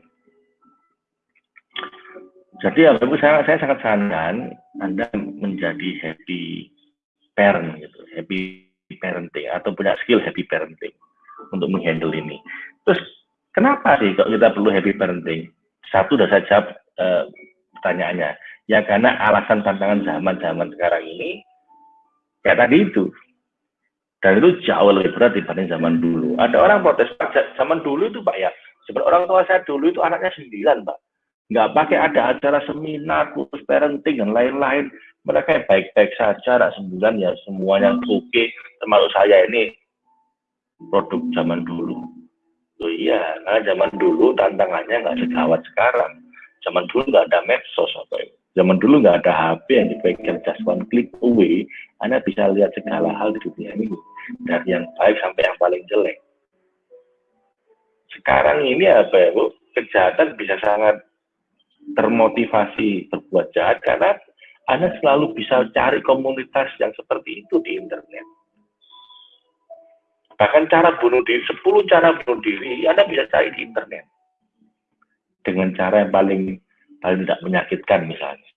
Jadi ya Bapak saya, saya sangat sarankan Anda menjadi happy parent gitu, happy atau punya skill happy parenting untuk menghandle ini. Terus kenapa sih kalau kita perlu happy parenting? Satu sudah saya jawab uh, pertanyaannya. Ya karena alasan tantangan zaman-zaman sekarang ini ya tadi itu. Dan itu jauh lebih berat dibanding zaman dulu. Ada orang protes, zaman dulu itu Pak ya, sebenarnya orang tua saya dulu itu anaknya sembilan Pak nggak pakai ada acara seminar, khusus parenting dan lain-lain. Mereka baik-baik saja, anak sembilan ya semuanya oke, okay. termasuk saya ini produk zaman dulu. Oh iya, karena zaman dulu tantangannya nggak segawat sekarang. Zaman dulu nggak ada medsos apa itu. Zaman dulu nggak ada HP yang dipegang just one click away, Anda bisa lihat segala hal di dunia ini, dari yang baik sampai yang paling jelek. Sekarang ini apa ya Bu? Kejahatan bisa sangat termotivasi berbuat jahat karena Anda selalu bisa cari komunitas yang seperti itu di internet. Bahkan cara bunuh diri, 10 cara bunuh diri, Anda bisa cari di internet. Dengan cara yang paling paling tidak menyakitkan misalnya.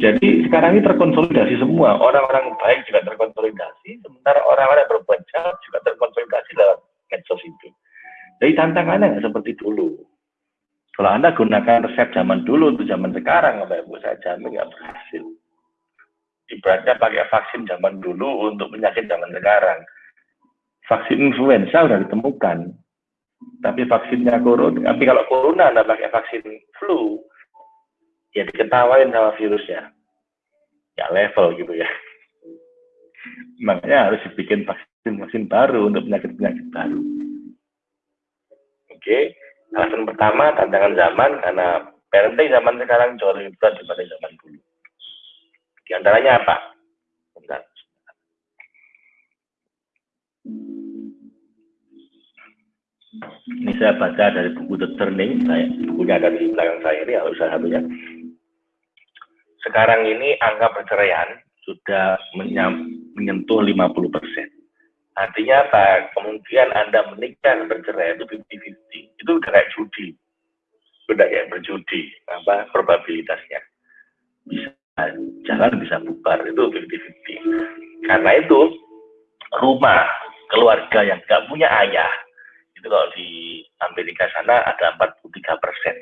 Jadi sekarang ini terkonsolidasi semua, orang-orang baik juga terkonsolidasi, sementara orang-orang berbuat jahat juga terkonsolidasi dalam medsos itu. Jadi tantangannya seperti dulu. Kalau Anda gunakan resep zaman dulu untuk zaman sekarang, Bapak Ibu, saya jamin nggak berhasil. Ibaratnya pakai vaksin zaman dulu untuk penyakit zaman sekarang. Vaksin influenza sudah ditemukan, tapi vaksinnya corona, tapi kalau corona Anda pakai vaksin flu, ya diketawain sama virusnya. Ya level gitu ya. Makanya harus dibikin vaksin-vaksin baru untuk penyakit-penyakit baru. Oke, alasan pertama tantangan zaman karena parenting zaman sekarang jauh lebih berat dibanding zaman dulu. Di antaranya apa? Bentar. Ini saya baca dari buku The Turning, saya, bukunya ada di belakang saya ini, salah satunya. Sekarang ini angka perceraian sudah menyentuh 50 persen. Artinya apa? Kemudian Anda menikah bercerai itu 50-50. Itu kayak judi. Udah kayak berjudi. Apa probabilitasnya. Bisa jalan, bisa bubar. Itu 50-50. Karena itu, rumah, keluarga yang nggak punya ayah, itu kalau di Amerika sana ada 43 persen.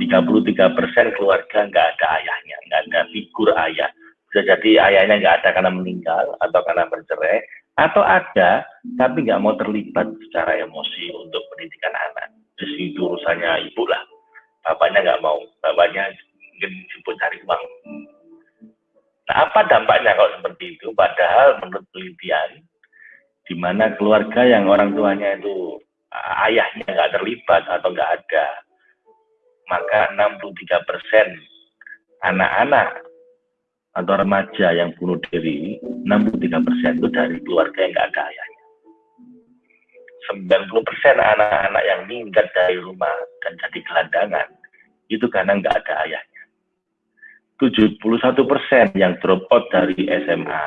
33 persen keluarga nggak ada ayahnya, nggak ada figur ayah. Bisa jadi ayahnya nggak ada karena meninggal atau karena bercerai, atau ada tapi nggak mau terlibat secara emosi untuk pendidikan anak. Jadi itu urusannya ibu lah. Bapaknya nggak mau, bapaknya ingin jemput cari uang. Nah, apa dampaknya kalau seperti itu? Padahal menurut penelitian, di mana keluarga yang orang tuanya itu ayahnya nggak terlibat atau nggak ada, maka 63 persen anak-anak atau remaja yang bunuh diri, 63 persen itu dari keluarga yang nggak ada ayahnya. 90 persen anak-anak yang minggat dari rumah dan jadi gelandangan, itu karena nggak ada ayahnya. 71 persen yang drop out dari SMA,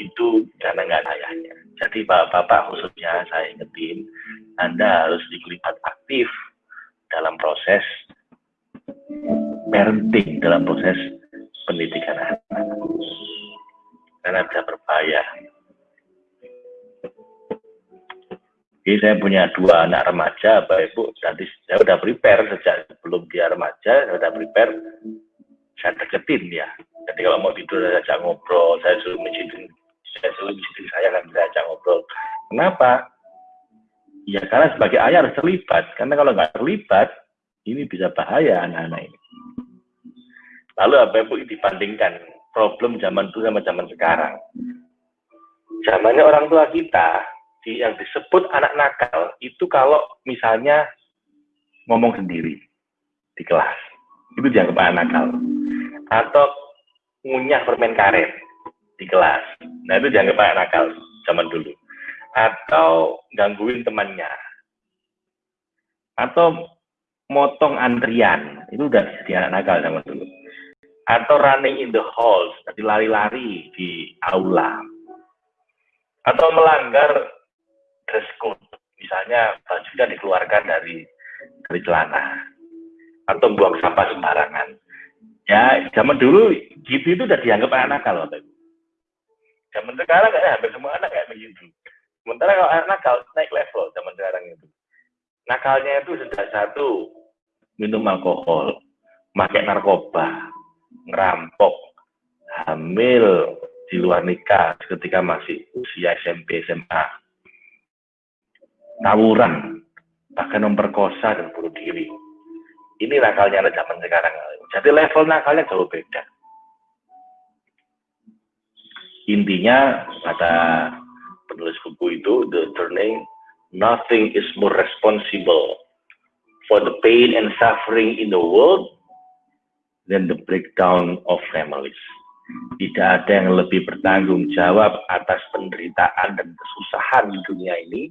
itu karena nggak ada ayahnya. Jadi bapak-bapak khususnya saya ingetin, Anda harus dilibat aktif dalam proses parenting, dalam proses pendidikan anak. Karena bisa berbahaya. Jadi saya punya dua anak remaja, Bapak Ibu, nanti saya udah prepare sejak sebelum dia remaja, saya udah prepare, saya deketin ya. Jadi kalau mau tidur saya ajak ngobrol, saya suruh mencintai saya suruh istri saya kan diajak ngobrol. Kenapa? Ya karena sebagai ayah harus terlibat. Karena kalau nggak terlibat, ini bisa bahaya anak-anak ini. Lalu apa Ibu dibandingkan problem zaman itu sama zaman sekarang. Zamannya orang tua kita, yang disebut anak nakal, itu kalau misalnya ngomong sendiri di kelas, itu dianggap anak nakal. Atau ngunyah permen karet, di kelas. Nah itu dianggap anak nakal zaman dulu. Atau gangguin temannya. Atau motong antrian. Itu udah jadi anak nakal zaman dulu. Atau running in the halls, jadi lari-lari di aula. Atau melanggar dress code. Misalnya bajunya dikeluarkan dari dari celana. Atau buang sampah sembarangan. Ya, zaman dulu gitu itu udah dianggap anak nakal. Bapak Zaman sekarang kayaknya hampir semua anak kayak begitu. Sementara kalau anak nakal naik level zaman sekarang itu. Nakalnya itu sudah satu, minum alkohol, pakai narkoba, ngerampok, hamil di luar nikah ketika masih usia SMP, SMA, tawuran, bahkan memperkosa dan bunuh diri. Ini nakalnya anak zaman sekarang. Jadi level nakalnya jauh beda. Intinya kata penulis buku itu The Turning, nothing is more responsible for the pain and suffering in the world than the breakdown of families. Tidak ada yang lebih bertanggung jawab atas penderitaan dan kesusahan di dunia ini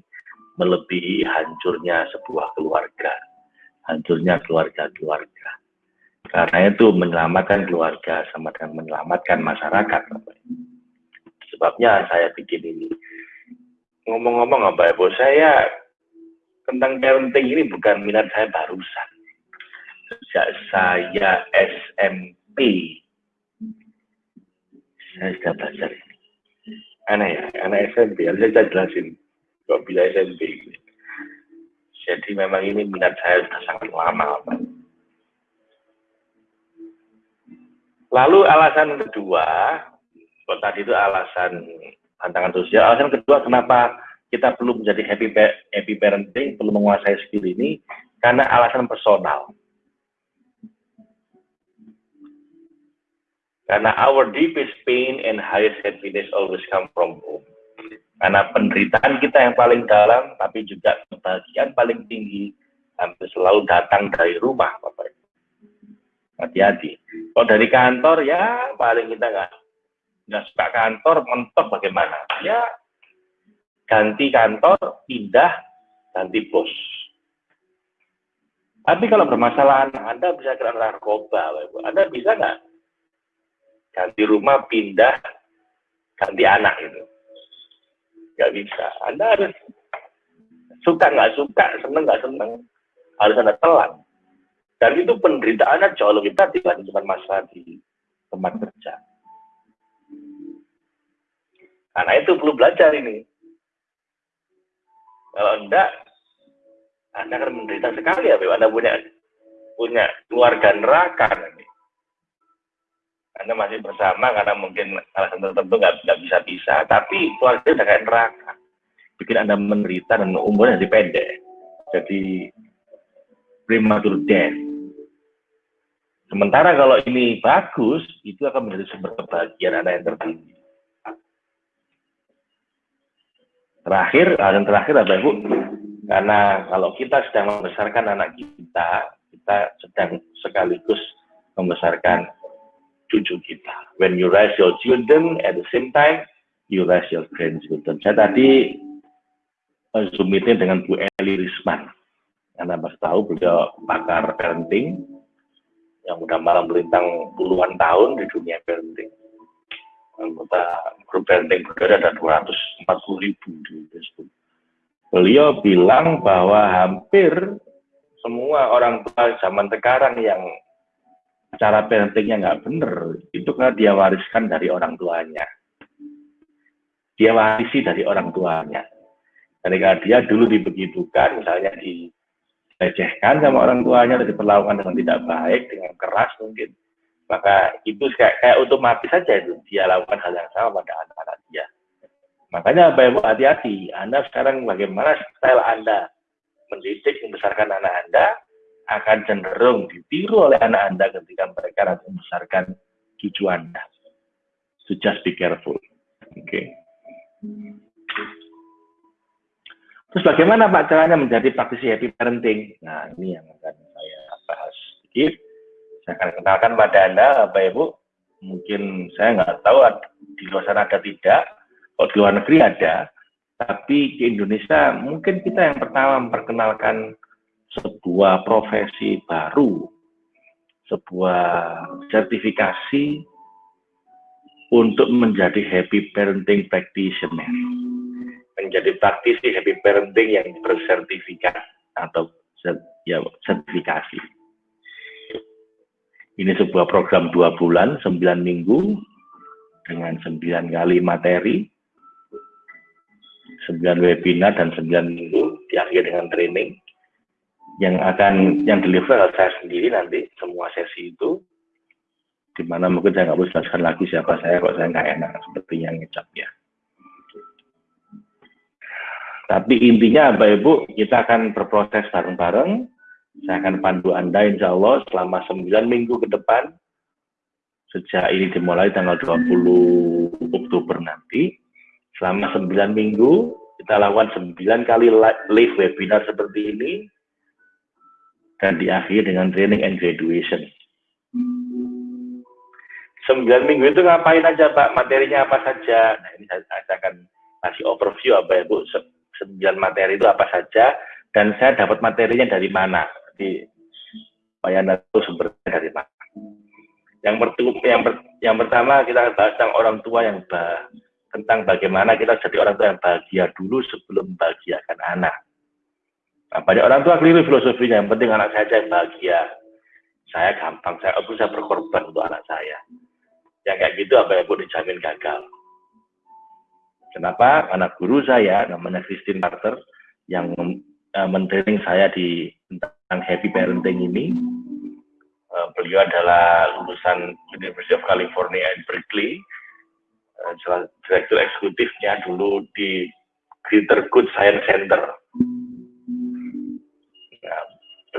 melebihi hancurnya sebuah keluarga, hancurnya keluarga-keluarga. Karena itu menyelamatkan keluarga sama dengan menyelamatkan masyarakat. Sebabnya saya bikin ini. Ngomong-ngomong apa ya, saya tentang parenting ini bukan minat saya barusan. Sejak saya SMP, saya sudah belajar ini. Ya, anak SMP, harus saya jelasin. Kok bila SMP. Jadi memang ini minat saya sudah sangat lama. Lalu alasan kedua, kalau tadi itu alasan tantangan sosial, alasan kedua kenapa kita perlu menjadi happy happy parenting, perlu menguasai skill ini karena alasan personal. Karena our deepest pain and highest happiness always come from home. Karena penderitaan kita yang paling dalam, tapi juga kebahagiaan paling tinggi, hampir selalu datang dari rumah, Bapak. Hati-hati. Kalau dari kantor, ya paling kita nggak nggak suka kantor, mentok bagaimana? Ya ganti kantor, pindah, ganti bos. Tapi kalau bermasalah Anda bisa kena narkoba, Anda bisa nggak ganti rumah, pindah, ganti anak itu? Nggak bisa. Anda harus suka nggak suka, seneng nggak seneng, harus Anda telan. Dan itu penderitaannya jauh lebih berat dibanding cuma masalah di tempat kerja. Karena itu perlu belajar ini. Kalau enggak, Anda akan menderita sekali ya, Anda punya punya keluarga neraka nanti. Anda masih bersama karena mungkin alasan tertentu nggak, bisa bisa, tapi keluarga udah kayak neraka. Bikin Anda menderita dan umurnya jadi pendek. Jadi premature death. Sementara kalau ini bagus, itu akan menjadi sumber kebahagiaan Anda yang tertinggi. Terakhir, yang terakhir apa Ibu? Karena kalau kita sedang membesarkan anak kita, kita sedang sekaligus membesarkan cucu kita. When you raise your children, at the same time, you raise your grandchildren. Saya tadi Zoom meeting dengan Bu Eli Risman. Anda pasti tahu beliau pakar parenting yang udah malam melintang puluhan tahun di dunia parenting anggota grup parenting berada ada 240 ribu di Facebook. Beliau bilang bahwa hampir semua orang tua zaman sekarang yang cara parentingnya nggak bener, itu karena dia wariskan dari orang tuanya. Dia warisi dari orang tuanya. Ketika dia dulu dibegitukan, misalnya dilecehkan sama orang tuanya, atau diperlakukan dengan tidak baik, dengan keras mungkin, maka itu kayak, kayak otomatis saja itu dia lakukan hal yang sama pada anak-anak dia. Makanya Bapak hati-hati, Anda sekarang bagaimana style Anda mendidik, membesarkan anak Anda akan cenderung ditiru oleh anak Anda ketika mereka nanti membesarkan cucu Anda. So just be careful. Oke. Okay. Terus bagaimana Pak caranya menjadi praktisi happy parenting? Nah ini yang akan saya bahas sedikit saya akan kenalkan pada Anda, Bapak Ibu. Mungkin saya nggak tahu di luar sana ada tidak, kalau di luar negeri ada, tapi di Indonesia mungkin kita yang pertama memperkenalkan sebuah profesi baru, sebuah sertifikasi untuk menjadi happy parenting practitioner. Menjadi praktisi happy parenting yang bersertifikat atau ya, sertifikasi. Ini sebuah program dua bulan, sembilan minggu, dengan sembilan kali materi, sembilan webinar dan sembilan minggu, diakhiri dengan training, yang akan yang deliver saya sendiri nanti semua sesi itu di mana mungkin saya nggak bisa jelaskan lagi siapa saya kok saya nggak enak seperti yang ngecap ya. Tapi intinya Bapak Ibu kita akan berproses bareng-bareng saya akan pandu Anda insya Allah selama 9 minggu ke depan. Sejak ini dimulai tanggal 20 Oktober nanti. Selama 9 minggu, kita lakukan 9 kali live webinar seperti ini. Dan diakhiri dengan training and graduation. Sembilan minggu itu ngapain aja Pak? Materinya apa saja? Nah ini saya, akan kasih overview apa ya Bu. Sembilan materi itu apa saja dan saya dapat materinya dari mana? Di supaya itu sumbernya dari mana? Yang, pertama, yang, per, yang pertama kita bahas tentang orang tua yang bah, tentang bagaimana kita jadi orang tua yang bahagia dulu sebelum bahagiakan anak. Nah, banyak orang tua keliru filosofinya, yang penting anak saya yang bahagia. Saya gampang, saya bisa berkorban untuk anak saya. Yang kayak gitu apa yang pun dijamin gagal. Kenapa? Karena guru saya, namanya Christine Carter, yang uh, mentraining saya di tentang happy parenting ini, uh, beliau adalah lulusan University of California at Berkeley, uh, direktur eksekutifnya dulu di Greater Good Science Center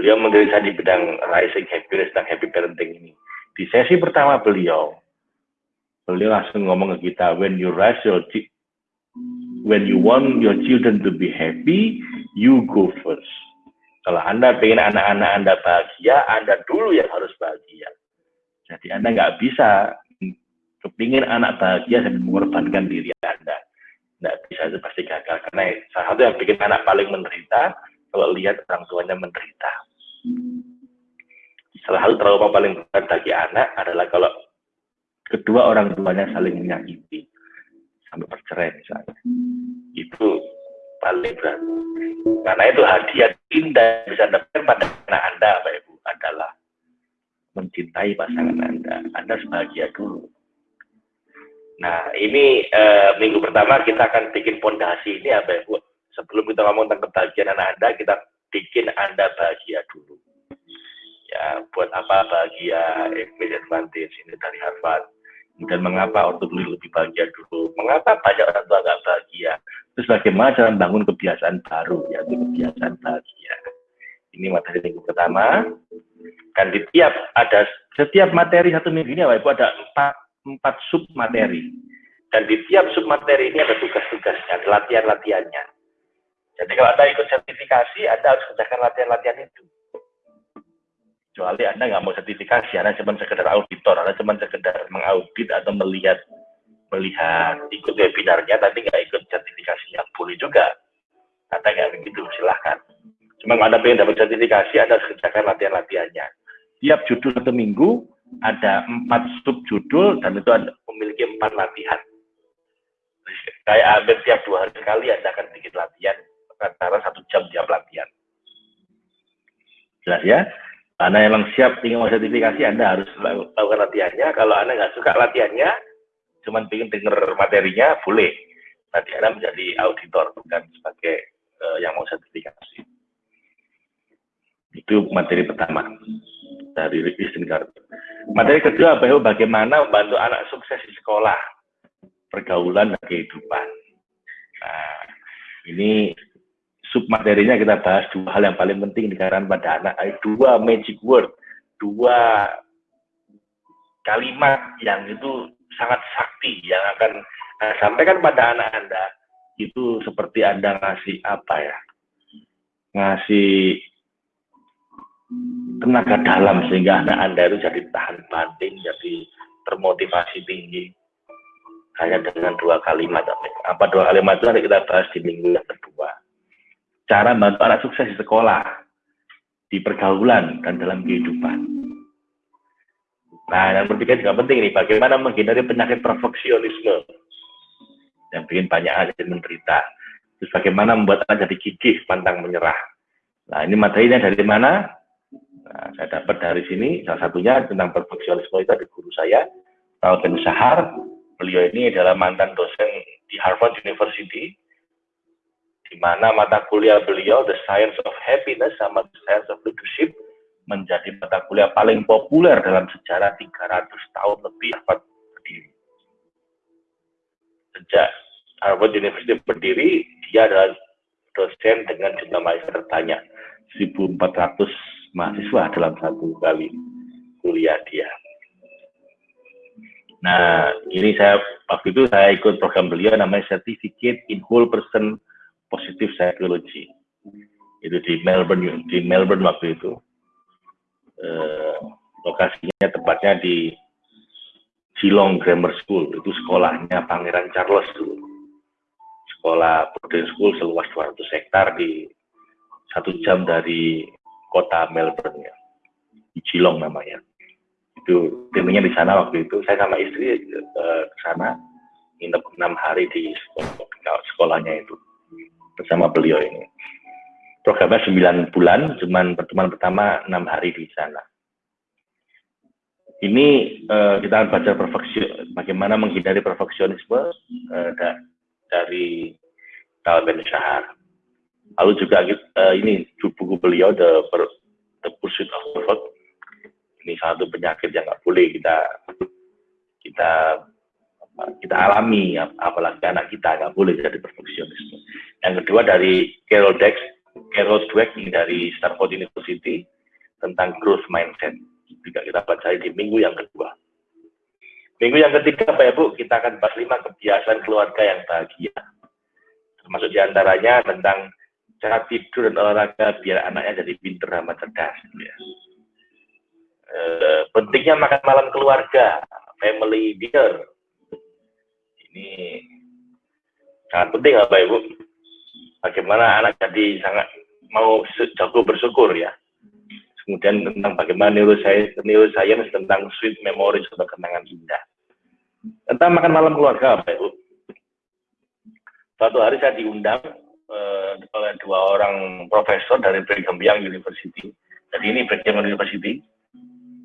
beliau saya di bidang rising happiness dan happy parenting ini. Di sesi pertama beliau, beliau langsung ngomong ke kita, when you raise your when you want your children to be happy, you go first. Kalau Anda pengen anak-anak Anda bahagia, Anda dulu yang harus bahagia. Jadi Anda nggak bisa kepingin anak bahagia dan mengorbankan diri Anda. Nggak bisa, itu pasti gagal. Karena salah satu yang bikin anak paling menderita, kalau lihat orang tuanya menderita. Salah satu trauma paling berat bagi anak adalah kalau kedua orang tuanya saling menyakiti sampai bercerai misalnya. Itu paling berat. Karena itu hadiah indah bisa dapatkan pada anak Anda, Pak Ibu, adalah mencintai pasangan Anda. Anda sebahagia dulu. Nah, ini e, minggu pertama kita akan bikin pondasi ini, Pak Ibu. Sebelum kita ngomong tentang kebahagiaan anak Anda, kita bikin Anda bahagia dulu. Ya, buat apa bahagia Emil Advantage ini dari Harvard. Dan mengapa ortu beli lebih bahagia dulu? Mengapa banyak orang tua nggak bahagia? Terus bagaimana cara membangun kebiasaan baru, yaitu kebiasaan bahagia. Ini materi minggu pertama. Dan di tiap ada setiap materi satu minggu ini, Ibu ada empat, empat sub materi. Dan di tiap sub materi ini ada tugas-tugasnya, latihan-latihannya. Jadi kalau Anda ikut sertifikasi, Anda harus kerjakan latihan-latihan itu. Kecuali Anda nggak mau sertifikasi, Anda cuma sekedar auditor, Anda cuma sekedar mengaudit atau melihat melihat ikut webinarnya, tapi nggak ikut sertifikasinya, boleh juga. Anda nggak begitu, silahkan. Cuma kalau Anda ingin dapat sertifikasi, Anda harus kerjakan latihan-latihannya. Tiap judul satu minggu, ada empat sub judul, dan itu Anda memiliki empat latihan. Kayak hampir tiap dua hari sekali Anda akan bikin latihan antara satu jam tiap latihan. Jelas ya? Anda memang siap ingin mau sertifikasi, Anda harus lakukan latihannya. Kalau Anda nggak suka latihannya, cuma ingin dengar materinya, boleh. Nanti Anda menjadi auditor, bukan sebagai uh, yang mau sertifikasi. Itu materi pertama dari Kristen Carter. Materi kedua, bagaimana membantu anak sukses di sekolah, pergaulan, dan kehidupan. Nah, ini submaterinya kita bahas dua hal yang paling penting di karangan pada anak, dua magic word, dua kalimat yang itu sangat sakti yang akan uh, sampaikan pada anak Anda itu seperti Anda ngasih apa ya? Ngasih tenaga dalam sehingga anak Anda itu jadi tahan banting, jadi termotivasi tinggi. Hanya dengan dua kalimat. Apa dua kalimat itu nanti kita bahas di minggu yang kedua cara membantu anak sukses di sekolah, di pergaulan, dan dalam kehidupan. Nah, yang berikutnya juga penting nih, bagaimana menghindari penyakit perfeksionisme yang bikin banyak anak menderita. Terus bagaimana membuat anak jadi gigih, pantang menyerah. Nah, ini materinya dari mana? Nah, saya dapat dari sini, salah satunya tentang perfeksionisme itu ada guru saya, Paul Ben Sahar. Beliau ini adalah mantan dosen di Harvard University, di mana mata kuliah beliau The Science of Happiness sama The Science of Leadership menjadi mata kuliah paling populer dalam sejarah 300 tahun lebih Harvard berdiri. Sejak Harvard University berdiri, dia adalah dosen dengan jumlah mahasiswa terbanyak 1.400 mahasiswa dalam satu kali kuliah dia. Nah, ini saya waktu itu saya ikut program beliau namanya Certificate in Whole Person positif psychology. Itu di Melbourne di Melbourne waktu itu. Eh, lokasinya tepatnya di Geelong Grammar School. Itu sekolahnya Pangeran Charles dulu. Sekolah boarding school seluas 200 hektar di satu jam dari kota Melbourne ya. Di Geelong namanya. Itu timnya di sana waktu itu. Saya sama istri uh, ke sana nginep enam hari di sekolah, sekolahnya itu bersama beliau ini programnya 9 bulan cuman pertemuan pertama enam hari di sana ini uh, kita akan baca bagaimana menghindari perfeksionisme uh, da, dari Tal Ben Shahar. Lalu juga uh, ini buku beliau The, The Pursuit of Perfect. Ini satu penyakit yang nggak boleh kita kita kita alami, apalagi anak kita nggak boleh jadi perfeksionisme. Yang kedua dari Carol Dweck, Carol Dweck dari Stanford University tentang growth mindset juga kita baca di minggu yang kedua. Minggu yang ketiga, Pak Ibu, kita akan bahas lima kebiasaan keluarga yang bahagia. Termasuk di antaranya tentang cara tidur dan olahraga biar anaknya jadi pinter sama cerdas. Ya. E, pentingnya makan malam keluarga, family dinner. Ini sangat penting, Pak Ibu. Bagaimana anak jadi sangat mau jago bersyukur ya kemudian tentang bagaimana neuroscience, neuroscience tentang sweet memories atau kenangan indah. Tentang makan malam keluarga, Pak Ibu. Suatu hari saya diundang uh, oleh dua orang profesor dari Brigham Young University. Jadi ini Brigham University,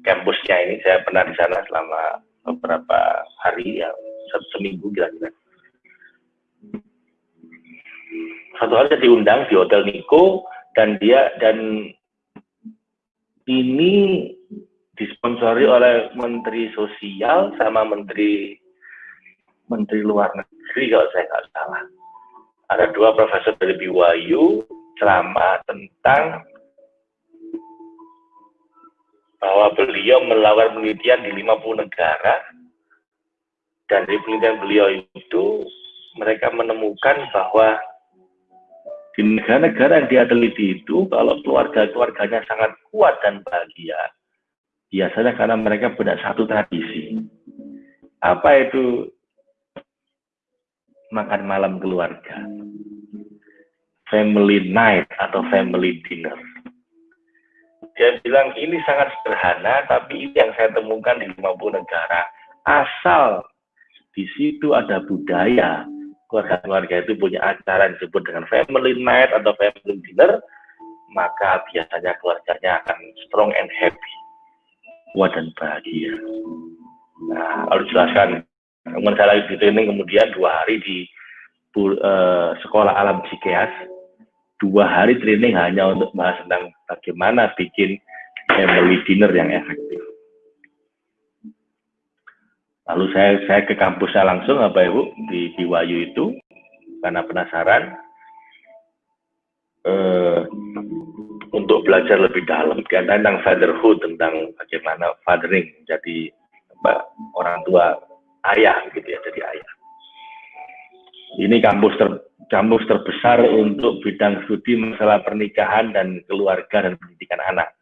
kampusnya ini saya pernah di sana selama beberapa hari ya, satu seminggu kira-kira. Satu hari saya diundang di Hotel Niko dan dia dan ini disponsori oleh Menteri Sosial sama Menteri Menteri Luar Negeri kalau saya nggak salah. Ada dua profesor dari BYU ceramah tentang bahwa beliau melakukan penelitian di 50 negara dan di penelitian beliau itu mereka menemukan bahwa di negara-negara yang dia teliti itu, kalau keluarga-keluarganya sangat kuat dan bahagia, biasanya karena mereka punya satu tradisi. Apa itu makan malam keluarga? Family night atau family dinner. Dia bilang ini sangat sederhana, tapi ini yang saya temukan di 50 negara. Asal di situ ada budaya keluarga-keluarga itu punya acara yang disebut dengan family night atau family dinner, maka biasanya keluarganya akan strong and happy, kuat dan bahagia. Nah, harus jelaskan, kemudian saya lagi di training kemudian dua hari di uh, sekolah alam Cikeas, dua hari training hanya untuk bahas tentang bagaimana bikin family dinner yang efektif. Lalu saya saya ke kampusnya langsung Bapak Ibu di BYU itu karena penasaran eh, untuk belajar lebih dalam tentang fatherhood tentang bagaimana fathering jadi orang tua ayah gitu ya jadi ayah. Ini kampus ter, kampus terbesar untuk bidang studi masalah pernikahan dan keluarga dan pendidikan anak.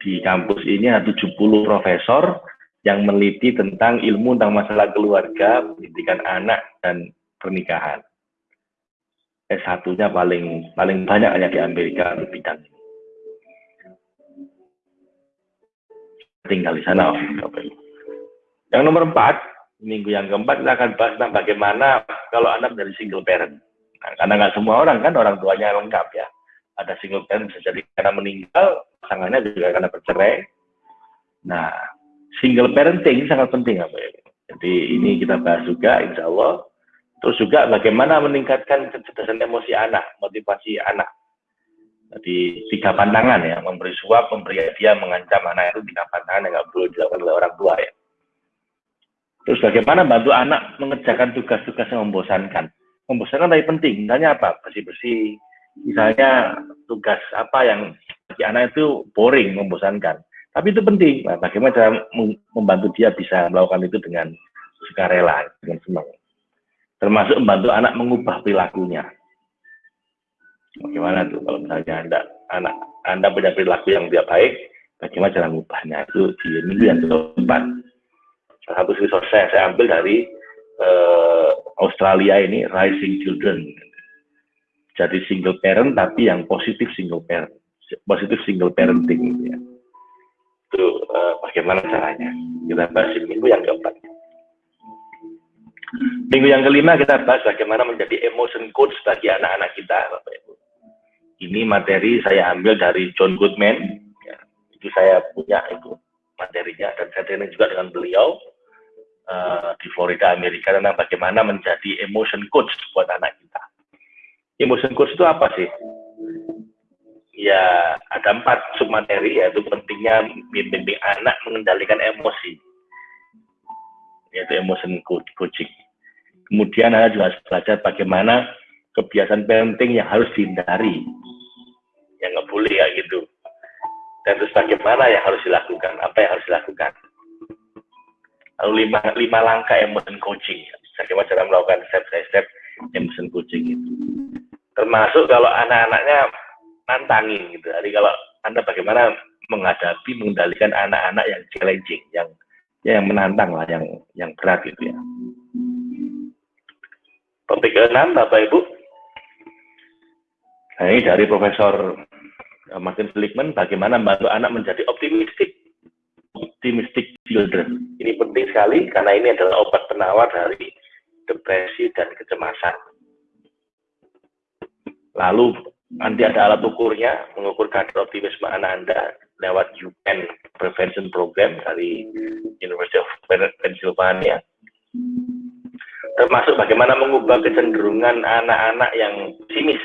Di kampus ini ada 70 profesor yang meneliti tentang ilmu tentang masalah keluarga, pendidikan anak, dan pernikahan. S1-nya paling paling banyak hanya di Amerika di bidang ini. Tinggal di sana. Yang nomor empat, minggu yang keempat kita akan bahas tentang bagaimana kalau anak dari single parent. Nah, karena nggak semua orang kan orang tuanya lengkap ya. Ada single parent bisa jadi karena meninggal, pasangannya juga karena bercerai. Nah, single parenting sangat penting apa ya. Jadi ini kita bahas juga insya Allah. Terus juga bagaimana meningkatkan kecerdasan emosi anak, motivasi anak. Jadi tiga pandangan ya, memberi suap, memberi hadiah, mengancam anak itu tiga pandangan yang nggak perlu dilakukan oleh orang tua ya. Terus bagaimana bantu anak mengerjakan tugas-tugas yang membosankan. Membosankan tapi penting, misalnya apa? Bersih-bersih, misalnya tugas apa yang bagi anak itu boring, membosankan. Tapi itu penting. Nah, bagaimana cara membantu dia bisa melakukan itu dengan sukarela, dengan senang. Termasuk membantu anak mengubah perilakunya. Bagaimana tuh kalau misalnya anda, anak Anda punya perilaku yang tidak baik, bagaimana cara mengubahnya? Itu di minggu yang keempat. Salah satu resource saya, saya ambil dari uh, Australia ini, Rising Children. Jadi single parent, tapi yang positif single parent. Positif single parenting. Ya. Itu uh, bagaimana caranya. Kita bahas di minggu yang keempat. Minggu yang kelima kita bahas bagaimana menjadi emotion coach bagi anak-anak kita, Bapak Ibu. Ini materi saya ambil dari John Goodman. Ya, itu saya punya itu materinya dan saya training juga dengan beliau uh, di Florida, Amerika tentang bagaimana menjadi emotion coach buat anak kita. Emotion coach itu apa sih? Ya ada empat sub materi yaitu pentingnya membimbing anak mengendalikan emosi yaitu emotion coaching. Kemudian Anda juga harus belajar bagaimana kebiasaan parenting yang harus dihindari. Yang nggak boleh ya gitu. Dan terus bagaimana yang harus dilakukan, apa yang harus dilakukan. Lalu lima, lima langkah emotion coaching. Bagaimana cara melakukan step by step emotion coaching itu. Termasuk kalau anak-anaknya nantangin gitu. Jadi kalau Anda bagaimana menghadapi, mengendalikan anak-anak yang challenging, yang ya yang menantang lah, yang yang berat gitu ya. Topik ke-6, Bapak Ibu. Nah, ini dari Profesor eh, Martin Seligman, bagaimana membantu anak menjadi optimistik, optimistic children. Ini penting sekali karena ini adalah obat penawar dari depresi dan kecemasan. Lalu nanti ada alat ukurnya, mengukur kadar optimisme anak Anda lewat UN Prevention Program dari University of Pennsylvania termasuk bagaimana mengubah kecenderungan anak-anak yang pesimis.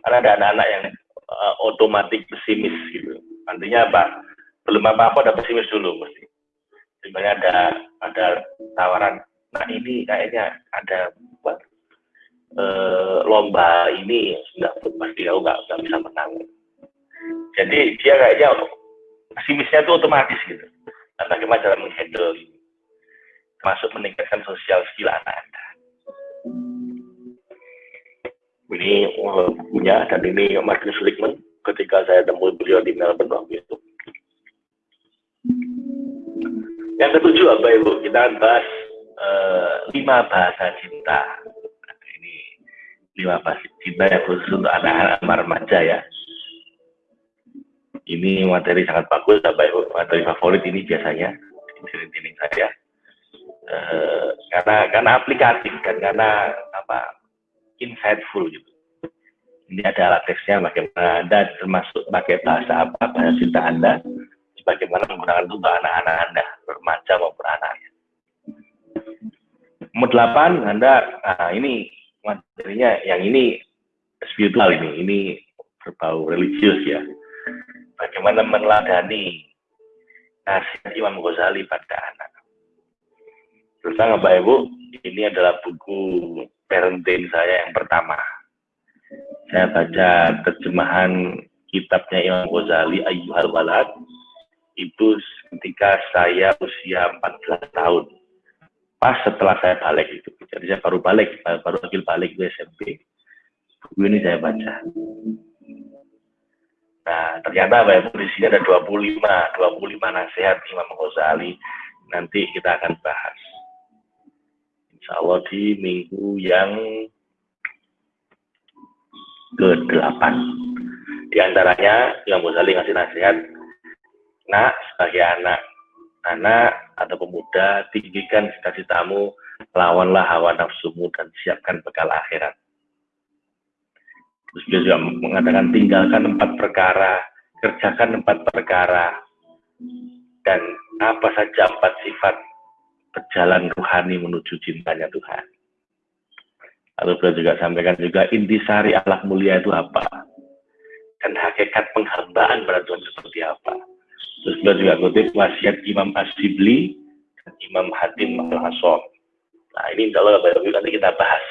Karena ada anak-anak yang uh, otomatis pesimis gitu. Artinya apa? Belum apa-apa udah pesimis dulu mesti. Sebenarnya ada ada tawaran. Nah ini kayaknya ada buat uh, lomba ini sudah pasti kau nggak nggak bisa menang. Jadi dia kayaknya pesimisnya itu otomatis gitu. Nah, bagaimana cara menghandle masuk meningkatkan sosial skill anak Anda. Ini bukunya dan ini Martin Seligman ketika saya temui beliau di Melbourne waktu itu. Yang ketujuh apa Ibu? Kita bahas uh, lima bahasa cinta. Lima bahasa cinta yang khusus untuk anak-anak remaja ya. Ini materi sangat bagus. Materi favorit ini biasanya di saya Eh, karena karena aplikatif dan karena apa insightful gitu. Ini ada alat teksnya bagaimana Anda termasuk pakai bahasa apa bahasa cinta Anda, bagaimana menggunakan itu untuk anak-anak Anda, remaja maupun anaknya. Nomor delapan, Anda, nah ini materinya yang ini spiritual ini, ini berbau religius ya. Bagaimana meneladani nasihat Imam Ghazali pada anak. Bersama Bapak Ibu, ini adalah buku parenting saya yang pertama. Saya baca terjemahan kitabnya Imam Ghazali Ayyuhal Walad itu ketika saya usia 14 tahun. Pas setelah saya balik itu. Jadi saya baru balik, baru lagi balik ke SMP. Buku ini saya baca. Nah, ternyata Bapak Ibu di sini ada 25, 25 nasihat Imam Ghazali. Nanti kita akan bahas. Insya Allah di minggu yang ke-8. Di antaranya Imam Ghazali ngasih nasihat, nak sebagai anak, anak atau pemuda, tinggikan cita-citamu, lawanlah hawa nafsumu dan siapkan bekal akhirat. Terus dia juga mengatakan tinggalkan empat perkara, kerjakan empat perkara, dan apa saja empat sifat berjalan rohani menuju cintanya Tuhan. Lalu beliau juga sampaikan juga intisari alat mulia itu apa? Dan hakikat penghambaan pada Tuhan seperti apa? Terus beliau juga kutip wasiat Imam Asibli dan Imam Hatim Al-Hasom. Nah ini kalau nanti kita bahas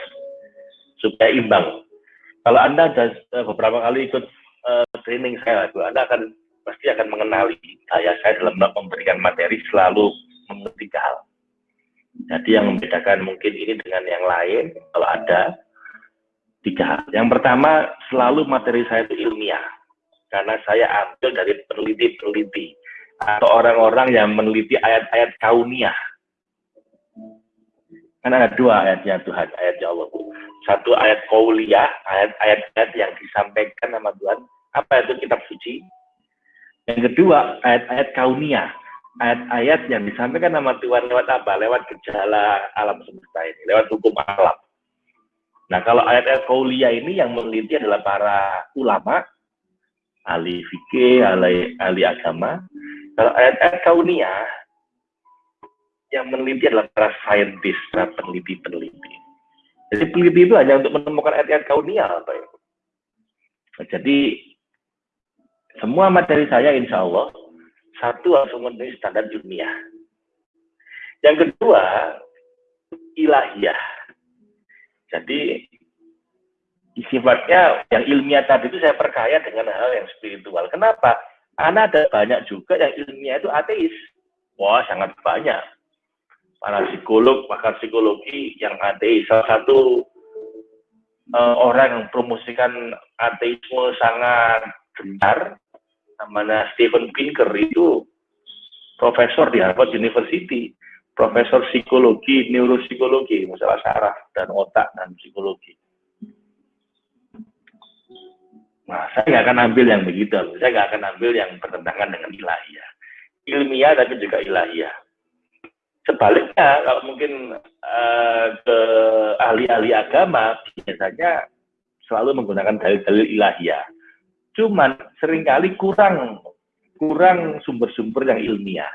supaya imbang. Kalau Anda eh, beberapa kali ikut uh, training saya, Anda akan pasti akan mengenali saya saya dalam memberikan materi selalu mengerti hal. Jadi yang membedakan mungkin ini dengan yang lain, kalau ada tiga hal. Yang pertama, selalu materi saya itu ilmiah. Karena saya ambil dari peneliti-peneliti atau orang-orang yang meneliti ayat-ayat kauniyah. Kan ada dua ayatnya Tuhan, ayatnya Allah. Satu ayat kauliyah, ayat-ayat yang disampaikan sama Tuhan. Apa itu kitab suci? Yang kedua, ayat-ayat kauniyah. Ayat-ayat yang disampaikan sama Tuhan lewat apa? Lewat gejala alam semesta ini, lewat hukum alam. Nah, kalau ayat-ayat kauliyah ini yang meneliti adalah para ulama, ahli fikih, ahli, ahli agama. Kalau ayat-ayat kauniyah, yang meneliti adalah para saintis, para peneliti-peneliti. Jadi peneliti itu hanya untuk menemukan ayat-ayat kauniyah. Apa ya? Jadi semua materi saya insya Allah satu harus memenuhi standar dunia. Yang kedua ilahiyah. Jadi sifatnya yang ilmiah tadi itu saya perkaya dengan hal yang spiritual. Kenapa? Karena ada banyak juga yang ilmiah itu ateis. Wah, sangat banyak para psikolog, pakar psikologi yang ateis. Salah satu uh, orang yang promosikan ateisme sangat gencar, namanya Stephen Pinker itu profesor di Harvard University, profesor psikologi, neuropsikologi, masalah saraf dan otak dan psikologi. Nah, saya nggak akan ambil yang begitu, saya nggak akan ambil yang bertentangan dengan ilahiyah. Ilmiah tapi juga ilahiyah. Sebaliknya, kalau mungkin uh, ke ahli-ahli agama, biasanya selalu menggunakan dalil-dalil ilahiyah. Cuman sering kali kurang kurang sumber-sumber yang ilmiah.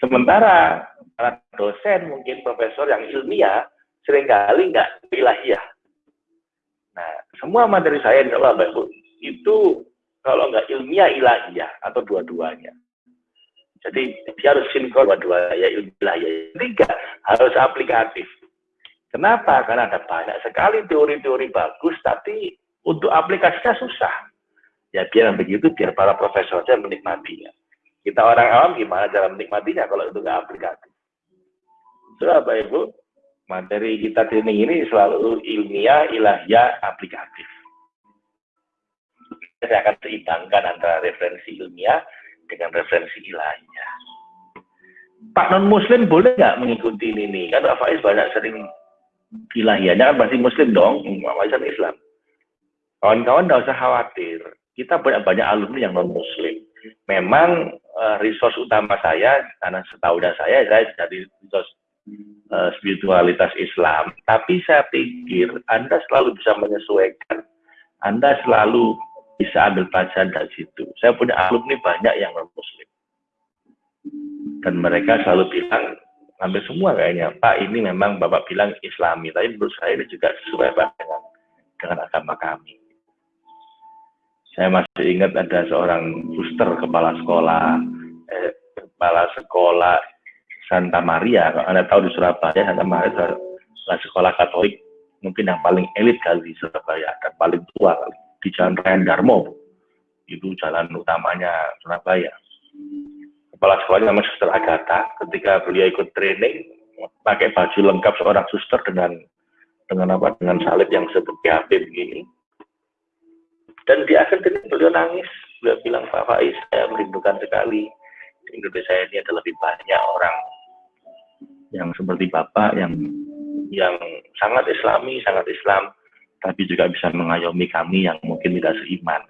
Sementara para dosen, mungkin profesor yang ilmiah, sering kali nggak ilahiyah. Semua materi saya insya Allah Bapak itu kalau nggak ilmiah ilahiyah atau dua-duanya. Jadi dia harus sinkron dua-dua ya ilmiah ya. Tiga harus aplikatif. Kenapa? Karena ada banyak sekali teori-teori bagus, tapi untuk aplikasinya susah. Ya biar begitu, biar para profesor saja menikmatinya. Kita orang awam gimana cara menikmatinya kalau itu nggak aplikatif. Bapak Ibu, materi kita training ini selalu ilmiah, ilahiyah, aplikatif. Saya akan seimbangkan antara referensi ilmiah dengan referensi ilahiyah. Pak non Muslim boleh nggak mengikuti ini? Kan Pak Faiz banyak sering ilahiyahnya kan pasti Muslim dong, Pak Islam. Kawan-kawan tidak usah khawatir. Kita banyak banyak alumni yang non Muslim. Memang uh, resource utama saya karena setahu saya saya dari resource uh, spiritualitas Islam. Tapi saya pikir Anda selalu bisa menyesuaikan. Anda selalu bisa ambil pelajaran dari situ. Saya punya alumni banyak yang non muslim. Dan mereka selalu bilang, hampir semua kayaknya, Pak ini memang Bapak bilang islami, tapi menurut saya ini juga sesuai dengan, dengan agama kami. Saya masih ingat ada seorang suster kepala sekolah, eh, kepala sekolah Santa Maria, kalau Anda tahu di Surabaya, Santa Maria adalah sekolah Katolik mungkin yang paling elit kali di Surabaya dan paling tua kali di Jalan Raya Darmo. Itu jalan utamanya Surabaya. Kepala sekolahnya namanya Suster Agatha. Ketika beliau ikut training, pakai baju lengkap seorang suster dengan dengan apa? Dengan salib yang seperti HP begini. Dan di akhir ini beliau nangis. Beliau bilang, Pak Faiz, saya merindukan sekali. Indonesia ini ada lebih banyak orang yang seperti Bapak, yang yang sangat islami, sangat Islam, tapi juga bisa mengayomi kami yang mungkin tidak seiman.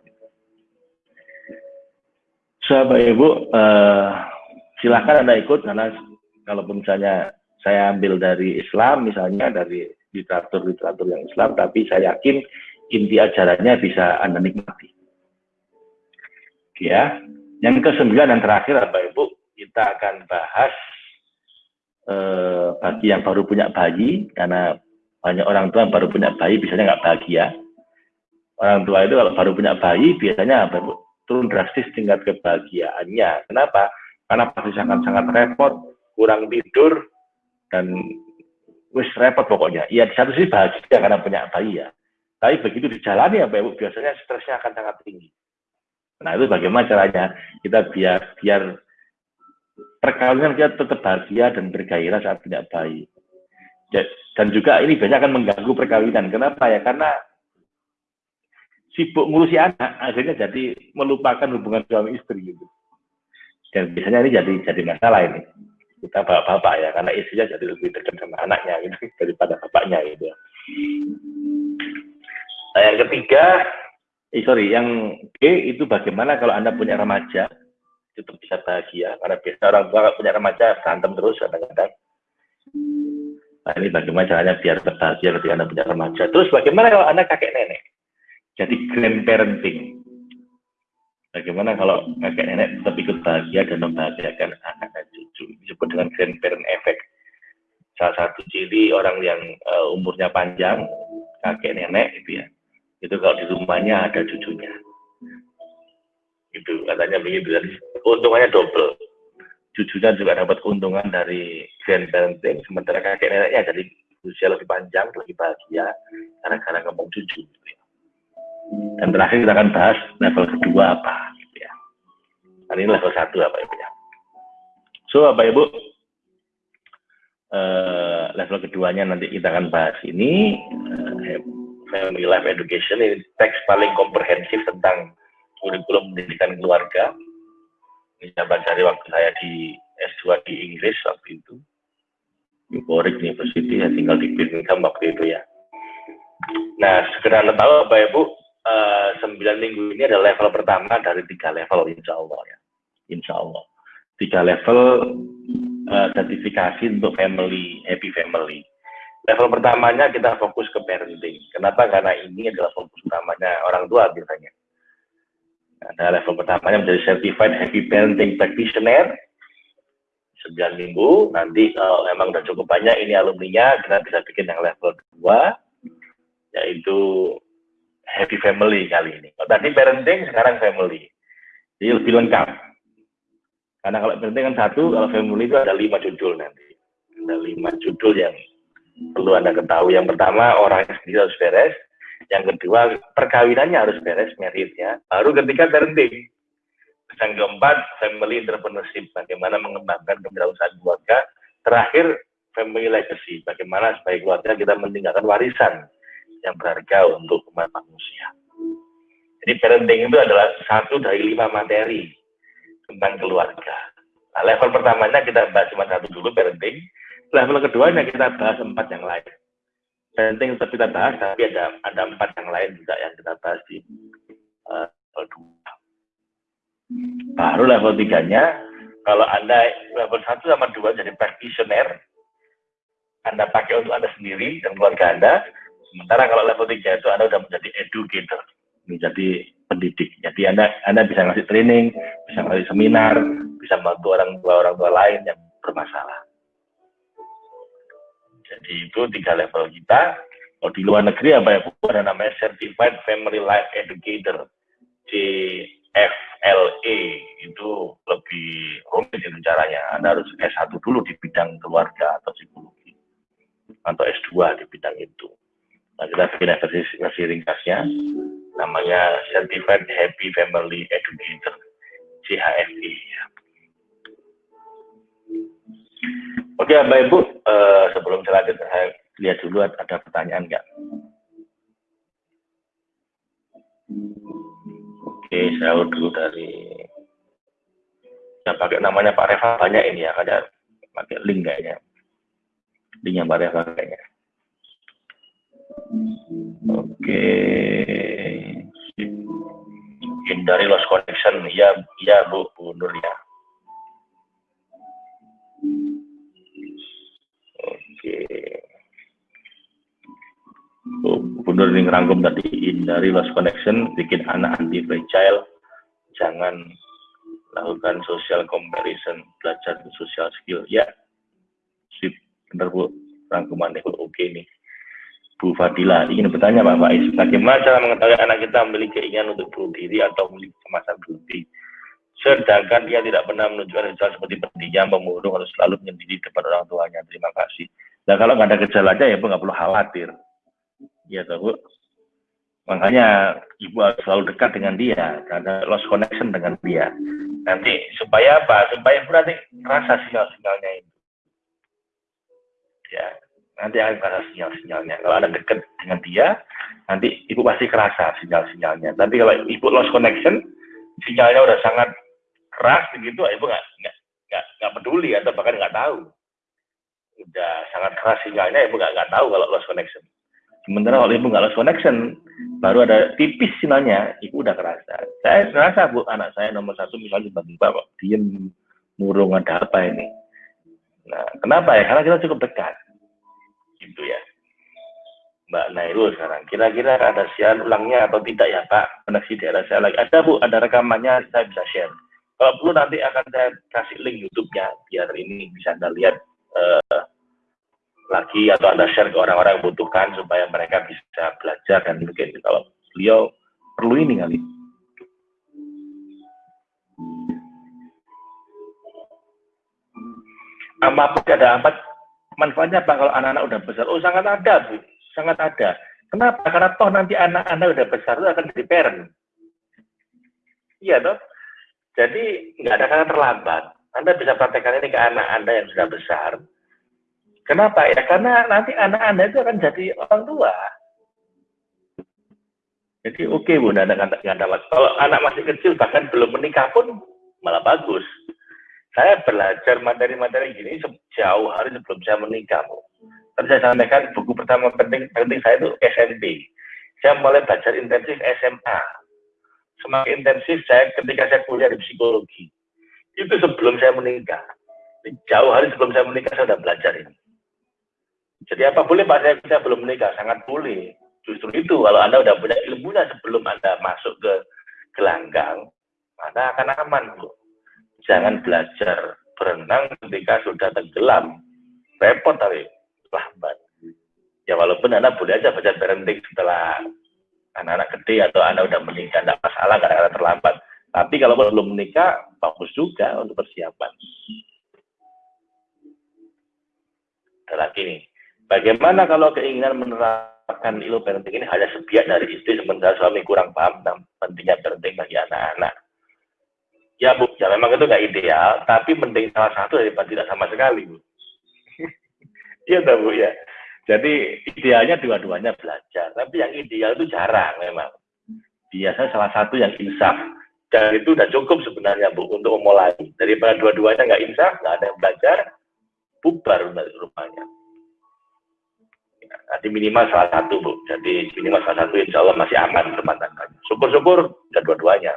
Sahabat Ibu, uh, silahkan Anda ikut karena kalaupun misalnya saya ambil dari Islam, misalnya dari literatur-literatur yang Islam, tapi saya yakin inti ajarannya bisa Anda nikmati. Ya, yang kesembilan dan terakhir Bapak Ibu, kita akan bahas eh, bagi yang baru punya bayi, karena banyak orang tua yang baru punya bayi biasanya nggak bahagia. Orang tua itu kalau baru punya bayi biasanya turun drastis tingkat kebahagiaannya. Kenapa? Karena pasti sangat-sangat repot, kurang tidur, dan wis repot pokoknya. Iya di satu sisi bahagia karena punya bayi ya. Tapi begitu dijalani ya Ibu, biasanya stresnya akan sangat tinggi. Nah itu bagaimana caranya kita biar biar perkawinan kita tetap bahagia dan bergairah saat punya bayi. Dan juga ini banyak akan mengganggu perkawinan. Kenapa ya? Karena sibuk ngurusi anak, akhirnya jadi melupakan hubungan suami istri gitu. Dan biasanya ini jadi jadi masalah ini. Kita bapak-bapak ya, karena istrinya jadi lebih dekat sama anaknya gitu daripada bapaknya gitu. Nah, yang ketiga, eh, sorry, yang B itu bagaimana kalau anda punya remaja itu bisa bahagia karena biasa orang tua punya remaja berantem terus kadang-kadang. Nah ini bagaimana caranya biar berbahagia ketika anda punya remaja. Terus bagaimana kalau anda kakek nenek? Jadi grandparenting. Bagaimana kalau kakek nenek tetap ikut bahagia dan membahagiakan anak dan cucu? Disebut dengan grandparent effect. Salah satu ciri orang yang uh, umurnya panjang, kakek nenek itu ya. Itu kalau di rumahnya ada cucunya. Itu katanya begitu. Jadi keuntungannya double. Cucunya juga dapat keuntungan dari grandparenting, sementara kakek neneknya jadi usia lebih panjang, lebih bahagia, karena karena ngomong cucu. Gitu ya. Dan terakhir kita akan bahas level kedua apa, gitu ya. Nah, ini level satu apa ibu ya. So, apa ibu? Uh, level keduanya nanti kita akan bahas ini uh, family life education ini teks paling komprehensif tentang kurikulum pendidikan keluarga. Baca dari waktu saya di S2 di Inggris waktu itu. Warwick University, ya tinggal di Birmingham waktu itu ya. Nah, segera Anda tahu Bapak Ibu, uh, sembilan minggu ini adalah level pertama dari tiga level, insya Allah ya. Insya Allah. Tiga level uh, sertifikasi untuk family, happy family. Level pertamanya kita fokus ke parenting. Kenapa? Karena ini adalah fokus utamanya orang tua biasanya ada level pertamanya menjadi certified happy parenting practitioner. 9 minggu. Nanti kalau memang udah cukup banyak ini alumninya kita bisa bikin yang level kedua yaitu happy family kali ini. Tadi parenting sekarang family. Jadi lebih lengkap. Karena kalau parenting kan satu kalau family itu ada lima judul nanti. Ada lima judul yang perlu anda ketahui. Yang pertama orang sendiri harus beres yang kedua, perkawinannya harus beres meritnya. Baru ketika parenting. Yang keempat, family entrepreneurship. Bagaimana mengembangkan kewirausahaan keluarga. Terakhir, family legacy. Bagaimana sebagai keluarga kita meninggalkan warisan yang berharga untuk umat manusia. Jadi parenting itu adalah satu dari lima materi tentang keluarga. Nah, level pertamanya kita bahas cuma satu dulu parenting. Level keduanya kita bahas empat yang lain penting untuk kita bahas, tapi ada ada empat yang lain juga yang kita bahas di uh, level dua. Baru level tiganya, kalau anda level satu sama dua jadi practitioner, anda pakai untuk anda sendiri dan keluarga anda. Sementara kalau level tiga itu anda sudah menjadi educator, menjadi pendidik. Jadi anda anda bisa ngasih training, bisa ngasih seminar, bisa membantu orang tua orang tua lain yang bermasalah. Jadi itu tiga level kita. Kalau di luar negeri apa ya, ada namanya Certified Family Life Educator, CFLA, itu lebih rumit itu caranya. Anda harus S1 dulu di bidang keluarga atau psikologi, atau S2 di bidang itu. Nah, kita bikin versi ringkasnya, namanya Certified Happy Family Educator, CHFE. Oke, Mbak Ibu, uh, sebelum saya lanjut, saya lihat dulu ada pertanyaan nggak? Oke, saya dulu dari saya pakai namanya Pak Reva banyak ini ya, ada pakai link kayaknya. Linknya Pak Reva kayaknya. Oke. Hindari lost connection, ya, ya Bu, Bu Nur ya. Oke. Oh, benar ini ngerangkum tadi hindari lost connection, bikin anak anti fragile, jangan lakukan social comparison, belajar social skill. Ya, sip, benar bu, rangkuman itu oke nih. Bu Fadila ingin bertanya Pak Faiz, bagaimana cara mengetahui anak kita memiliki keinginan untuk bunuh diri atau memiliki kemasan bunuh diri? Sedangkan dia tidak pernah menunjukkan gejala seperti pendiam, pemurung, atau selalu menyendiri depan orang tuanya. Terima kasih. Nah kalau nggak ada gejalanya ya Bu nggak perlu khawatir. Ya Bu. Makanya Ibu harus selalu dekat dengan dia, karena lost connection dengan dia. Nanti supaya apa? Supaya Ibu nanti rasa sinyal-sinyalnya itu. Ya, nanti akan kerasa sinyal-sinyalnya. Kalau ada dekat dengan dia, nanti ibu pasti kerasa sinyal-sinyalnya. Tapi kalau ibu lost connection, sinyalnya udah sangat keras begitu, ibu nggak nggak peduli atau bahkan nggak tahu. Udah sangat keras sinyalnya, ibu nggak nggak tahu kalau lost connection. Sementara kalau ibu nggak lost connection, baru ada tipis sinyalnya, ibu udah kerasa. Saya kerasa bu, anak saya nomor satu misalnya tiba-tiba kok diem murung ada apa ini. Nah, kenapa ya? Karena kita cukup dekat gitu ya. Mbak Nairul sekarang. Kira-kira ada siaran ulangnya atau tidak ya Pak? Koneksi daerah saya lagi. Ada Bu, ada rekamannya saya bisa share. Kalau perlu nanti akan saya kasih link YouTube-nya biar ini bisa Anda lihat uh, lagi atau Anda share ke orang-orang yang butuhkan supaya mereka bisa belajar dan mungkin kalau beliau perlu ini kali. Apa ada empat manfaatnya apa kalau anak-anak udah besar? Oh sangat ada, Bu. Sangat ada. Kenapa? Karena toh nanti anak-anak udah besar itu akan jadi parent. Iya toh. Jadi nggak ada kata terlambat. Anda bisa praktekkan ini ke anak Anda yang sudah besar. Kenapa? Ya karena nanti anak Anda itu akan jadi orang tua. Jadi oke okay, Bu, ada kata Kalau anak masih kecil bahkan belum menikah pun malah bagus saya belajar materi-materi gini jauh hari sebelum saya menikah. Bu. Saya sampaikan buku pertama penting penting saya itu SMP. Saya mulai belajar intensif SMA. Semakin intensif saya ketika saya kuliah di psikologi. Itu sebelum saya menikah. Jauh hari sebelum saya menikah saya sudah belajar ini. Jadi apa boleh Pak saya, saya belum menikah? Sangat boleh. Justru itu kalau Anda sudah punya ilmunya sebelum Anda masuk ke gelanggang, Anda akan aman, Bu jangan belajar berenang ketika sudah tenggelam. Repot tapi lambat. Ya walaupun Anda boleh aja belajar parenting setelah anak-anak gede atau Anda udah menikah, tidak masalah karena terlambat. Tapi kalau belum menikah, bagus juga untuk persiapan. Lagi nih, bagaimana kalau keinginan menerapkan ilmu parenting ini hanya sebiak dari istri sementara suami kurang paham tentang pentingnya parenting bagi anak-anak? Ya Bu, ya memang itu nggak ideal, tapi mending salah satu daripada tidak sama sekali Bu. Iya tak Bu ya. Jadi idealnya dua-duanya belajar, tapi yang ideal itu jarang memang. Biasanya salah satu yang insaf, dan itu udah cukup sebenarnya Bu untuk memulai. Daripada dua-duanya nggak insaf, nggak ada yang belajar, bubar rumahnya. Ya, nanti minimal salah satu Bu, jadi minimal salah satu insya Allah masih aman rumah tangganya. Syukur-syukur, dan dua-duanya.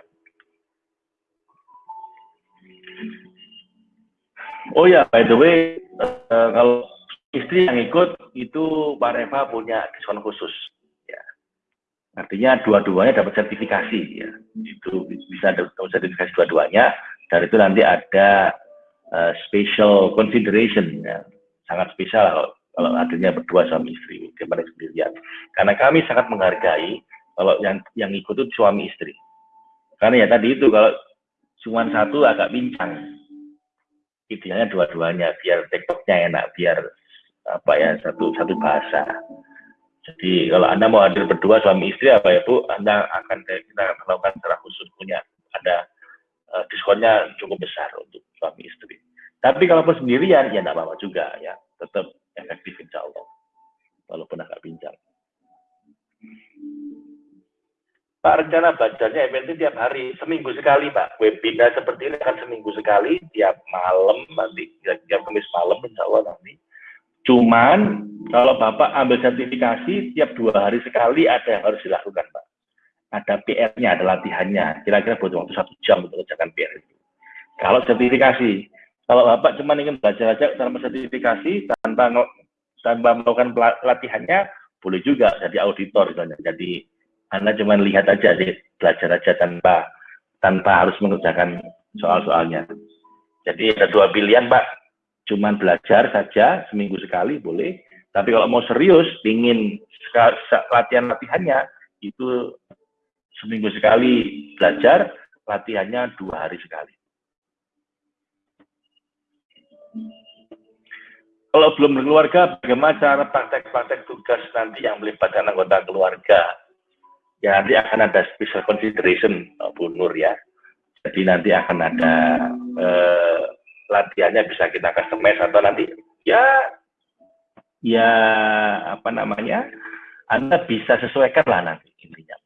Oh ya, by the way, uh, kalau istri yang ikut itu Pak Reva punya diskon khusus. Ya. Artinya dua-duanya dapat sertifikasi. Ya. Itu bisa dapat sertifikasi dua-duanya. Dan itu nanti ada uh, special consideration. Ya. Sangat spesial kalau, kalau adanya berdua suami istri daripada sendirian. Karena kami sangat menghargai kalau yang yang ikut itu suami istri. Karena ya tadi itu kalau cuma satu agak bincang idealnya dua-duanya biar tiktoknya enak biar apa ya satu satu bahasa jadi kalau anda mau hadir berdua suami istri apa ya bu anda akan kita akan melakukan secara khusus punya ada uh, diskonnya cukup besar untuk suami istri tapi kalau sendirian ya tidak apa-apa juga ya tetap efektif insya Allah walaupun agak bincang Pak, rencana belajarnya MNT tiap hari, seminggu sekali, Pak. Webinar seperti ini akan seminggu sekali, tiap malam, nanti, tiap Kamis malam, insya Allah nanti. Cuman, kalau Bapak ambil sertifikasi, tiap dua hari sekali ada yang harus dilakukan, Pak. Ada PR-nya, ada latihannya. Kira-kira butuh waktu satu jam untuk mengerjakan PR itu. Kalau sertifikasi, kalau Bapak cuma ingin belajar saja tanpa sertifikasi, tanpa tanpa melakukan pelatihannya, boleh juga jadi auditor, misalnya. Jadi anda cuma lihat aja belajar aja tanpa tanpa harus mengerjakan soal-soalnya. Jadi ada dua pilihan, Pak. Cuma belajar saja seminggu sekali boleh. Tapi kalau mau serius, ingin latihan-latihannya itu seminggu sekali belajar, latihannya dua hari sekali. Kalau belum berkeluarga, bagaimana cara praktek-praktek tugas nanti yang melibatkan anggota keluarga? ya nanti akan ada special consideration Bu Nur ya. Jadi nanti akan ada eh, latihannya bisa kita customize atau nanti ya ya apa namanya? Anda bisa sesuaikan lah nanti intinya.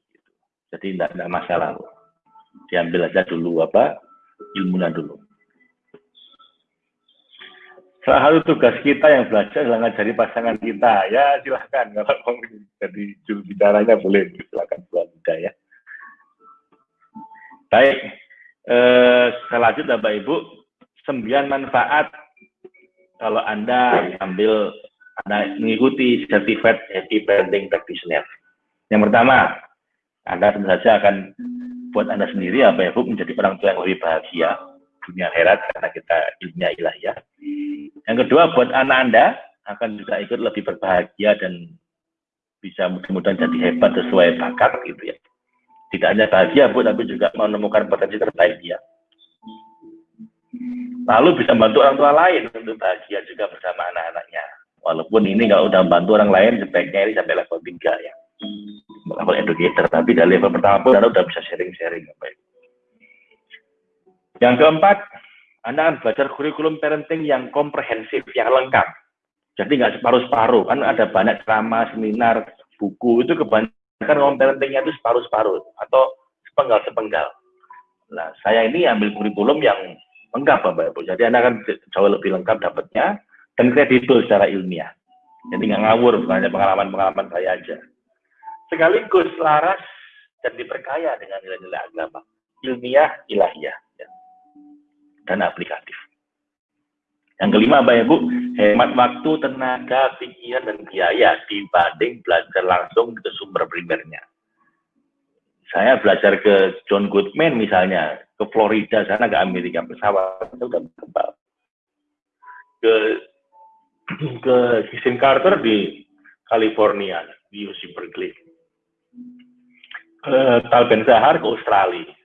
Jadi tidak ada masalah. Diambil aja dulu apa ilmunya dulu. Salah satu tugas kita yang belajar adalah ngajari pasangan kita. Ya silahkan. Kalau mau jadi juru bicaranya boleh. Silahkan buat ya. Baik, eh, selanjutnya Bapak Ibu, sembilan manfaat kalau Anda ambil Anda mengikuti Certified Happy Parenting Practitioner. Yang pertama, Anda tentu saja akan buat Anda sendiri apa ya Bu menjadi orang tua yang lebih bahagia dunia akhirat karena kita ilmunya ya. Yang kedua buat anak Anda akan juga ikut lebih berbahagia dan bisa mudah-mudahan jadi hebat sesuai bakat gitu ya. Tidak hanya bahagia Bu, tapi juga menemukan potensi terbaik dia. Lalu bisa membantu orang tua lain untuk bahagia juga bersama anak-anaknya. Walaupun ini kalau udah membantu orang lain sebaiknya ini sampai level 3 ya. Level educator, tapi dari level pertama pun Anda udah bisa sharing-sharing. Yang keempat, Anda akan belajar kurikulum parenting yang komprehensif, yang lengkap. Jadi nggak separuh-separuh, kan ada banyak ceramah, seminar, buku, itu kebanyakan kurikulum parentingnya itu separuh-separuh, atau sepenggal-sepenggal. Nah, saya ini ambil kurikulum yang lengkap, Bapak Ibu. Jadi Anda akan jauh lebih lengkap dapatnya, dan kredibel secara ilmiah. Jadi nggak ngawur, bukan hanya pengalaman-pengalaman saya aja. Sekaligus laras dan diperkaya dengan nilai-nilai agama. Ilmiah, ilahiyah dan aplikatif. Yang kelima, Bapak Ibu, hemat waktu, tenaga, pikiran, dan biaya dibanding belajar langsung ke sumber primernya. Saya belajar ke John Goodman misalnya, ke Florida sana ke Amerika pesawat itu udah. Ke ke Kisin Carter di California di UC Berkeley. Ke Tal Ben Zahar ke Australia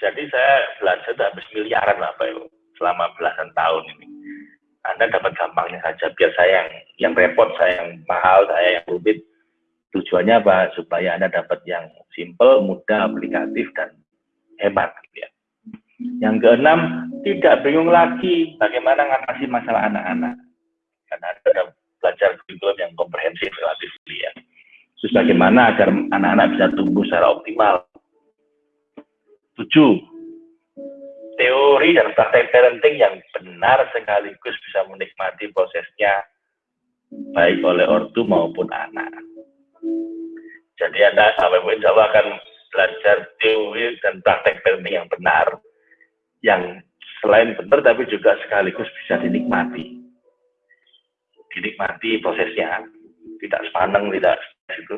jadi saya belanja itu habis miliaran lah Pak selama belasan tahun ini. Anda dapat gampangnya saja, biar saya yang, yang repot, saya yang mahal, saya yang rumit. Tujuannya apa? Supaya Anda dapat yang simple, mudah, aplikatif, dan hebat. Gitu ya. Yang keenam, tidak bingung lagi bagaimana mengatasi masalah anak-anak. Karena Anda belajar kurikulum yang komprehensif relatif ya. Terus bagaimana agar anak-anak bisa tumbuh secara optimal, Tujuh, teori dan praktek parenting yang benar sekaligus bisa menikmati prosesnya baik oleh ortu maupun anak. Jadi Anda sampai insya Allah akan belajar teori dan praktek parenting yang benar, yang selain benar tapi juga sekaligus bisa dinikmati. Dinikmati prosesnya, tidak sepaneng, tidak itu.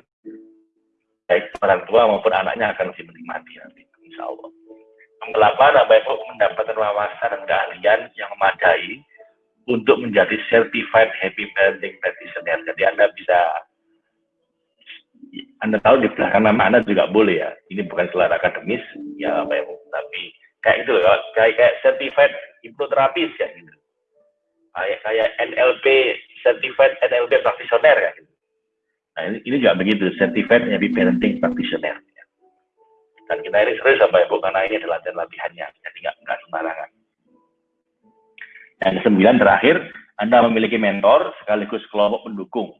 Baik orang tua maupun anaknya akan lebih menikmati nanti insya Allah. Yang delapan, Bapak mendapatkan wawasan dan keahlian yang memadai untuk menjadi certified happy parenting practitioner. Jadi Anda bisa, Anda tahu di belakang nama Anda juga boleh ya. Ini bukan gelar akademis, ya Bapak Ibu. Tapi kayak itu loh, kayak, kayak certified hipnoterapis ya gitu. Kayak, kayak NLP, certified NLP practitioner ya. Nah ini, ini juga begitu, certified happy parenting practitioner. Dan kita ini serius Bapak Ibu karena ini adalah latihan-latihannya, jadi nggak nggak sembarangan. Yang sembilan terakhir, Anda memiliki mentor sekaligus kelompok pendukung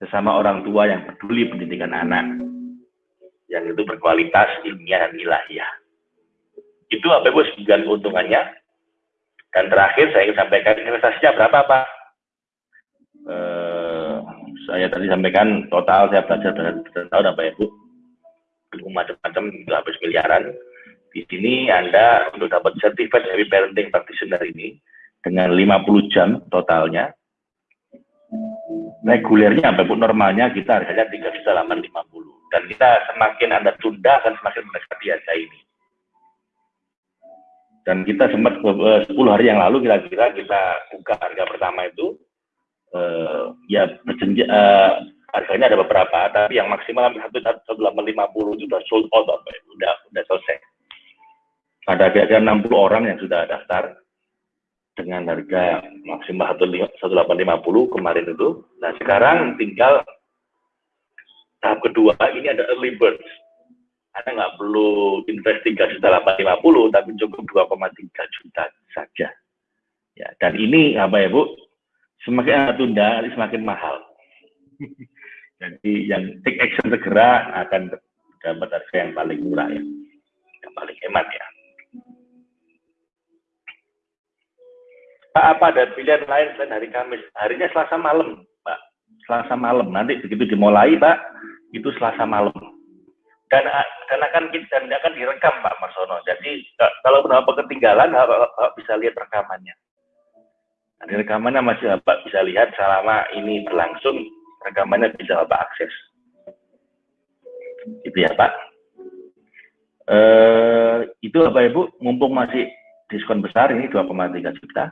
sesama orang tua yang peduli pendidikan anak, yang itu berkualitas ilmiah dan ilahiyah. Itu apa Ibu sembilan keuntungannya. Dan terakhir saya ingin sampaikan investasinya berapa Pak? Eh, saya tadi sampaikan total saya belajar tahun apa Ibu macam-macam juga habis miliaran. Di sini Anda untuk dapat sertifikat dari parenting practitioner ini dengan 50 jam totalnya. Regulernya sampai pun normalnya kita harganya 3 juta 850 dan kita semakin Anda tunda akan semakin mendekati harga ini. Dan kita sempat 10 eh, hari yang lalu kira-kira kita buka harga pertama itu uh, ya berjenjang uh, harganya ada beberapa, tapi yang maksimal satu satu delapan lima puluh sudah sold out, apa ya? udah udah selesai. Ada kira-kira 60 orang yang sudah daftar dengan harga maksimal satu delapan lima puluh kemarin itu. Nah sekarang tinggal tahap kedua ini ada early bird. Anda nggak perlu invest tiga juta delapan lima puluh, tapi cukup 2,3 juta saja. Ya, dan ini apa ya Bu? Semakin Anda tunda, semakin mahal. Jadi yang take action segera akan dapat harga yang paling murah ya. Yang paling hemat ya. Pak, apa ada pilihan lain selain hari Kamis? Harinya Selasa malam, Pak. Selasa malam. Nanti begitu dimulai, Pak, itu Selasa malam. Dan, dan akan dan akan direkam, Pak Marsono. Jadi kalau Bapak ketinggalan, Bapak bisa lihat rekamannya. Nah, di rekamannya masih Bapak bisa lihat selama ini berlangsung, rekamannya bisa Bapak akses. Itu ya, Pak. Eh, itu Bapak Ibu, mumpung masih diskon besar ini 2,3 juta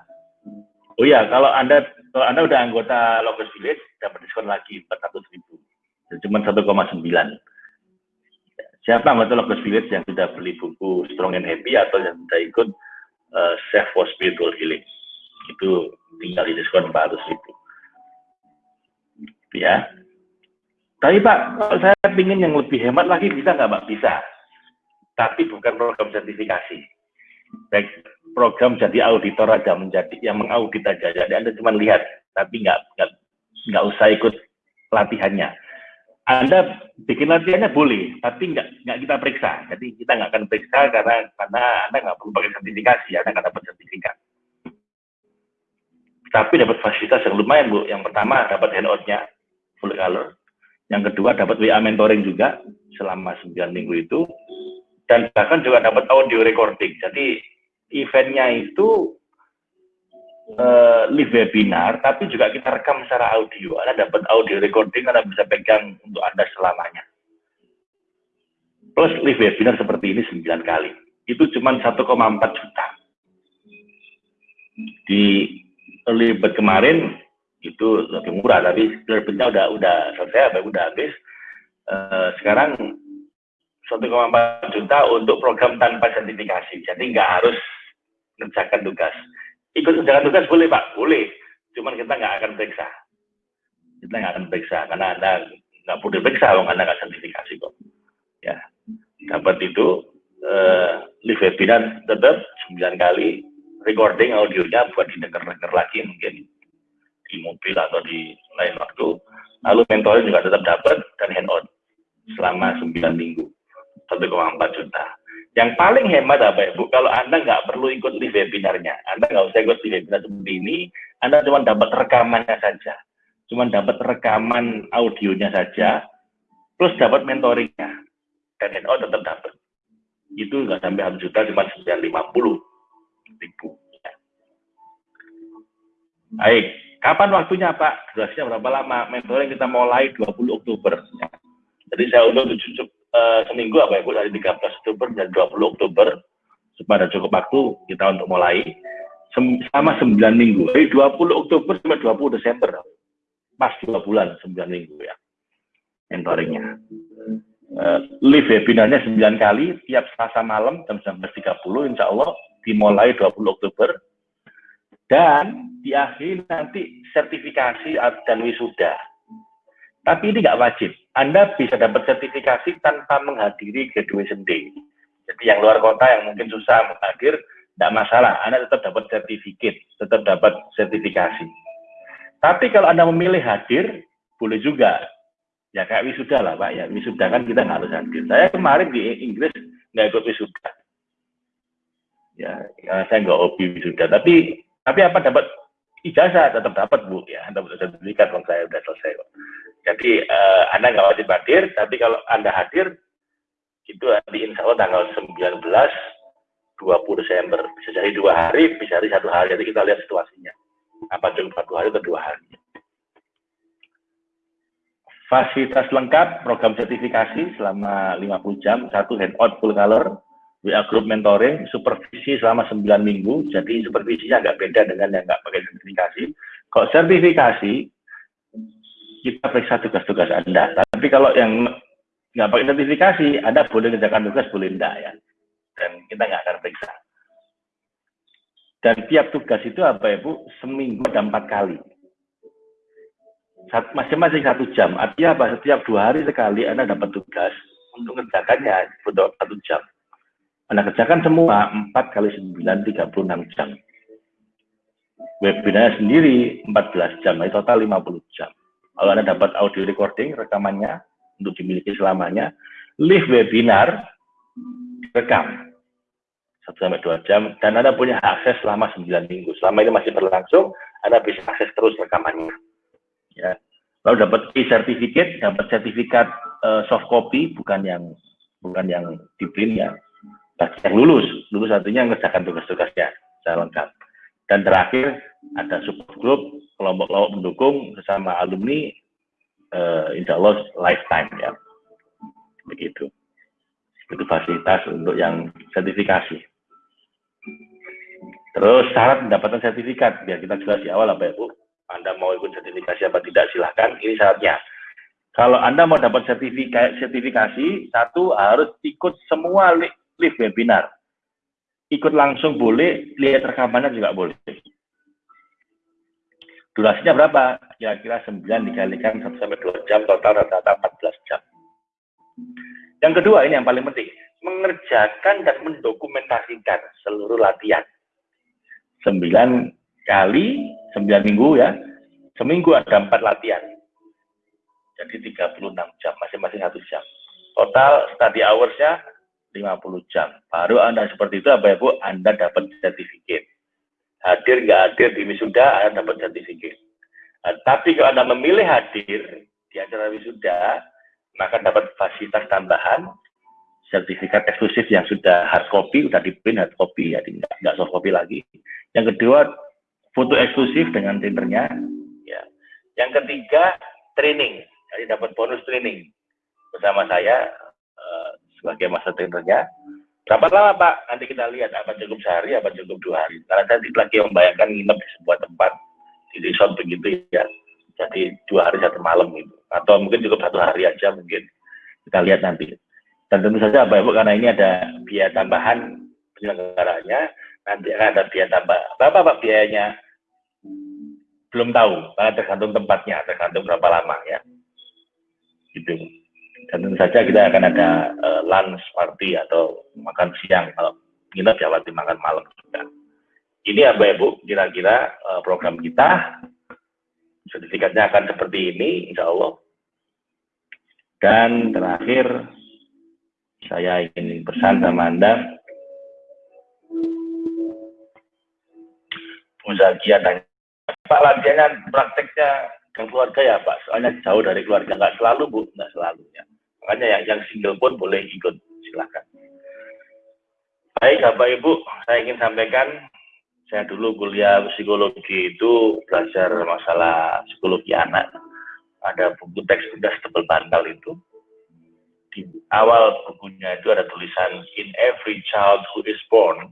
Oh iya, kalau Anda kalau Anda udah anggota Logos Village, dapat diskon lagi 400 ribu. Cuma 1,9. Siapa anggota Logos Village yang sudah beli buku Strong and Happy atau yang sudah ikut uh, Chef for Spiritual Healing? Itu tinggal di diskon 400 ribu. Ya. Tapi Pak, kalau saya ingin yang lebih hemat lagi, bisa nggak Pak? Bisa. Tapi bukan program sertifikasi. Baik program jadi auditor aja menjadi yang mengaudit aja jadi anda cuma lihat tapi nggak nggak nggak usah ikut latihannya anda bikin latihannya boleh tapi nggak nggak kita periksa. Jadi kita nggak akan periksa karena karena anda nggak perlu pakai sertifikasi anda nggak dapat sertifikat. Tapi dapat fasilitas yang lumayan bu. Yang pertama dapat handoutnya full color. Yang kedua dapat WA mentoring juga selama 9 minggu itu. Dan bahkan juga dapat audio recording. Jadi eventnya itu uh, live webinar, tapi juga kita rekam secara audio. Anda dapat audio recording, Anda bisa pegang untuk Anda selamanya. Plus live webinar seperti ini 9 kali. Itu cuma 1,4 juta. Di early kemarin itu lebih murah, tapi early udah udah selesai, udah habis. Uh, sekarang 1,4 juta untuk program tanpa sertifikasi. Jadi nggak harus mengerjakan tugas. Ikut mengerjakan tugas boleh Pak, boleh. Cuman kita nggak akan periksa. Kita nggak akan periksa karena Anda nggak perlu diperiksa kalau Anda nggak sertifikasi kok. Ya, dapat itu uh, live webinar tetap 9 kali recording audionya buat didengar-dengar lagi mungkin di mobil atau di lain waktu. Lalu mentoring juga tetap dapat dan handout selama 9 minggu 1,4 juta. Yang paling hemat apa Ibu? Kalau Anda nggak perlu ikut live webinarnya, Anda nggak usah ikut live webinar seperti ini, Anda cuma dapat rekamannya saja. Cuma dapat rekaman audionya saja, plus dapat mentoringnya. Dan NO tetap dapat. Itu nggak sampai habis juta, cuma 950 ribu. Baik, kapan waktunya Pak? Durasinya berapa lama? Mentoring kita mulai 20 Oktober. Jadi saya undur tujuh uh, seminggu apa ya Bu? Dari 13 Oktober dan 20 Oktober. Supaya cukup waktu kita untuk mulai. Selama 9 minggu. Dari 20 Oktober sampai 20 Desember. Pas dua bulan 9 minggu ya mentoringnya. Uh, live webinarnya 9 kali tiap Selasa malam jam 19.30 Insya Allah dimulai 20 Oktober. Dan diakhiri nanti sertifikasi dan wisuda. Tapi ini nggak wajib. Anda bisa dapat sertifikasi tanpa menghadiri graduation day. Jadi yang luar kota yang mungkin susah menghadir, tidak masalah. Anda tetap dapat sertifikat, tetap dapat sertifikasi. Tapi kalau Anda memilih hadir, boleh juga. Ya kayak wisuda lah Pak ya. Wisuda kan kita nggak harus hadir. Saya kemarin di Inggris nggak ikut wisuda. Ya, ya saya nggak hobi wisuda. Tapi tapi apa dapat ijazah tetap dapat bu ya dapat sertifikat kalau saya sudah selesai. Jadi uh, anda nggak wajib hadir, tapi kalau anda hadir itu di insya Allah tanggal 19 20 Desember bisa jadi dua hari, bisa jadi satu hari. Jadi kita lihat situasinya. Apa cukup satu hari atau dua hari. Fasilitas lengkap, program sertifikasi selama 50 jam, satu handout full color, WA Group Mentoring, supervisi selama 9 minggu, jadi supervisinya agak beda dengan yang nggak pakai sertifikasi. Kalau sertifikasi, kita periksa tugas-tugas Anda. Tapi kalau yang nggak pakai sertifikasi, Anda boleh kerjakan tugas, boleh enggak ya. Dan kita nggak akan periksa. Dan tiap tugas itu apa ya Bu? Seminggu ada empat kali. Masing-masing satu jam. Artinya apa? Setiap dua hari sekali Anda dapat tugas untuk mengerjakannya butuh satu jam. Anda kerjakan semua 4 kali 9, 36 jam. Webinarnya sendiri 14 jam, jadi total 50 jam. Kalau Anda dapat audio recording, rekamannya untuk dimiliki selamanya, live webinar, rekam. 1 sampai 2 jam, dan Anda punya akses selama 9 minggu. Selama ini masih berlangsung, Anda bisa akses terus rekamannya. Ya. Lalu dapat e-certificate, dapat sertifikat uh, soft copy, bukan yang bukan yang di print ya. Bagi yang lulus, lulus artinya mengerjakan tugas-tugasnya secara lengkap. Dan terakhir, ada support group, kelompok-kelompok mendukung bersama alumni, uh, insya Allah lifetime ya. Begitu. Itu fasilitas untuk yang sertifikasi. Terus syarat mendapatkan sertifikat, biar kita jelas di awal apa ya Bu. Anda mau ikut sertifikasi apa tidak silahkan, ini syaratnya. Kalau Anda mau dapat sertifikasi, sertifikasi satu harus ikut semua live webinar. Ikut langsung boleh, lihat rekamannya juga boleh. Durasinya berapa? Kira-kira 9 dikalikan 1 sampai 2 jam, total rata-rata 14 jam. Yang kedua, ini yang paling penting. Mengerjakan dan mendokumentasikan seluruh latihan. 9 kali, 9 minggu ya. Seminggu ada 4 latihan. Jadi 36 jam, masing-masing 1 jam. Total study hours-nya 50 jam. Baru Anda seperti itu apa ya Bu? Anda dapat sertifikat hadir nggak hadir di wisuda Anda dapat sertifikat. Nah, tapi kalau Anda memilih hadir di acara wisuda, maka dapat fasilitas tambahan sertifikat eksklusif yang sudah hard copy, sudah di print hard copy ya, nggak soft copy lagi. Yang kedua, foto eksklusif dengan printernya. Ya. Yang ketiga, training. Jadi dapat bonus training bersama saya uh, sebagai masa trainernya. Berapa lama Pak? Nanti kita lihat apa cukup sehari, apa cukup dua hari. Karena saya lagi membayangkan nginep di sebuah tempat di resort begitu ya. Jadi dua hari satu malam gitu. Atau mungkin cukup satu hari aja mungkin. Kita lihat nanti. Dan tentu saja Bapak Ibu karena ini ada biaya tambahan penyelenggaranya, nanti akan ada biaya tambah. Berapa Pak biayanya? Belum tahu, karena tergantung tempatnya, tergantung berapa lama ya. Gitu. Dan tentu saja kita akan ada uh, lunch party atau makan siang kalau kita Jawa makan malam juga. Ini ya Bu, kira-kira uh, program kita. Sertifikatnya akan seperti ini, insya Allah. Dan terakhir, saya ingin pesan sama Anda, Muzakia dan Pak latihannya prakteknya ke keluarga ya Pak, soalnya jauh dari keluarga, nggak selalu Bu, nggak selalu ya. Makanya yang, yang single pun boleh ikut, silahkan. Baik Bapak Ibu, saya ingin sampaikan, saya dulu kuliah psikologi itu belajar masalah psikologi anak. Ada buku teks udah tebal bantal itu. Di awal bukunya itu ada tulisan, In every child who is born,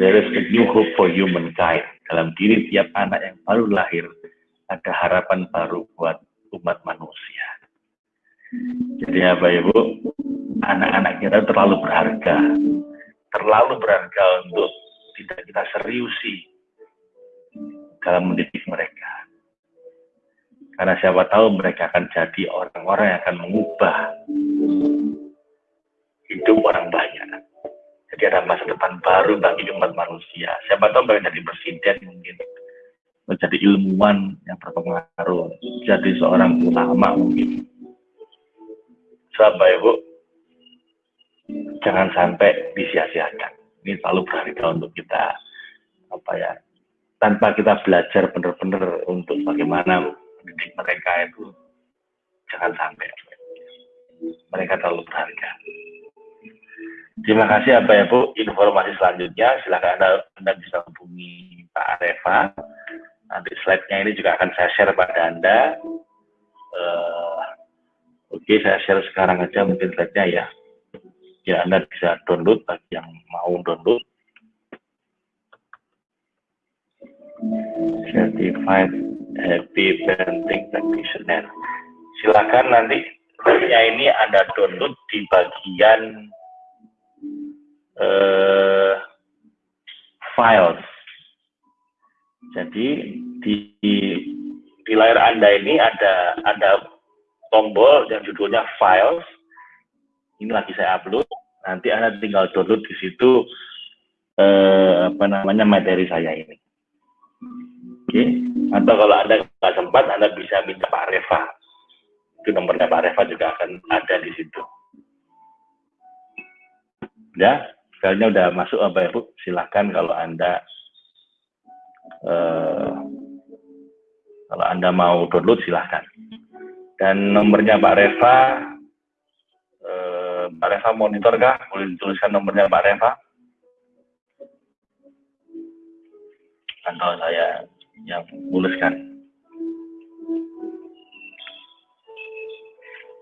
there is a new hope for humankind. Dalam diri tiap anak yang baru lahir, ada harapan baru buat umat manusia. Jadi apa Ibu? Anak-anak kita terlalu berharga. Terlalu berharga untuk tidak kita seriusi dalam mendidik mereka. Karena siapa tahu mereka akan jadi orang-orang yang akan mengubah hidup orang banyak. Jadi ada masa depan baru bagi umat manusia. Siapa tahu mereka jadi presiden mungkin. Menjadi ilmuwan yang berpengaruh. Jadi seorang ulama mungkin Bapak Ibu, jangan sampai disia-siakan. Ini selalu berharga untuk kita apa ya tanpa kita belajar benar-benar untuk bagaimana mendidik mereka itu jangan sampai. Mereka terlalu berharga. Terima kasih apa ya Bu. Informasi selanjutnya silahkan anda, anda bisa hubungi Pak Areva. Nanti slide-nya ini juga akan saya share pada anda. Uh, Oke, saya share sekarang aja mungkin slide-nya ya. Ya, Anda bisa download bagi yang mau download. Certified Happy Parenting Practitioner. Silakan nanti slide-nya ini Anda download di bagian uh, files. Jadi di, di layar Anda ini ada ada tombol yang judulnya files. Ini lagi saya upload. Nanti Anda tinggal download di situ eh, apa namanya materi saya ini. Oke, atau kalau Anda nggak sempat, Anda bisa minta Pak Reva. Itu nomornya Pak Reva juga akan ada di situ. Ya, filenya udah masuk apa ya Bu? Silahkan kalau Anda eh, kalau Anda mau download silahkan. Dan nomornya Pak Reva, eh, Pak Reva monitor kah? Boleh dituliskan nomornya Pak Reva? Atau saya yang tuliskan?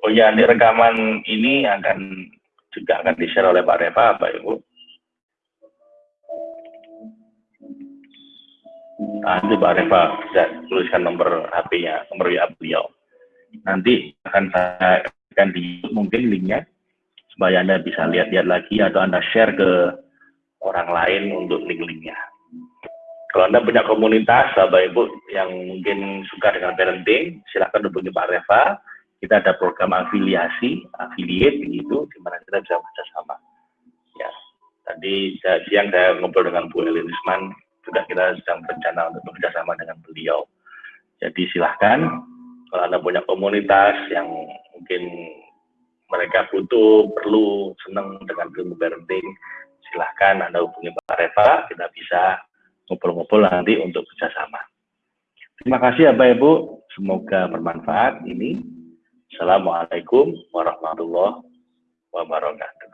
Oh ya, ini rekaman ini akan juga akan di-share oleh Pak Reva, Pak Ibu. Nanti Pak Reva bisa tuliskan nomor HP-nya, nomor WA beliau. Nanti akan saya akan di mungkin linknya supaya Anda bisa lihat-lihat lagi atau Anda share ke orang lain untuk link-linknya. Kalau Anda punya komunitas, Bapak Ibu yang mungkin suka dengan parenting, silahkan hubungi Pak Reva kita ada program afiliasi, affiliate gitu, di mana kita bisa bekerjasama. Ya, tadi siang saya ngobrol dengan Bu Elin Risman, juga kita sedang berencana untuk bekerjasama dengan beliau. Jadi silahkan, kalau Anda punya komunitas yang mungkin mereka butuh, perlu, senang dengan ilmu parenting, silahkan Anda hubungi Pak Reva, kita bisa ngobrol-ngobrol nanti untuk bekerjasama. Terima kasih ya Bapak Ibu, semoga bermanfaat ini. Assalamualaikum warahmatullahi wabarakatuh.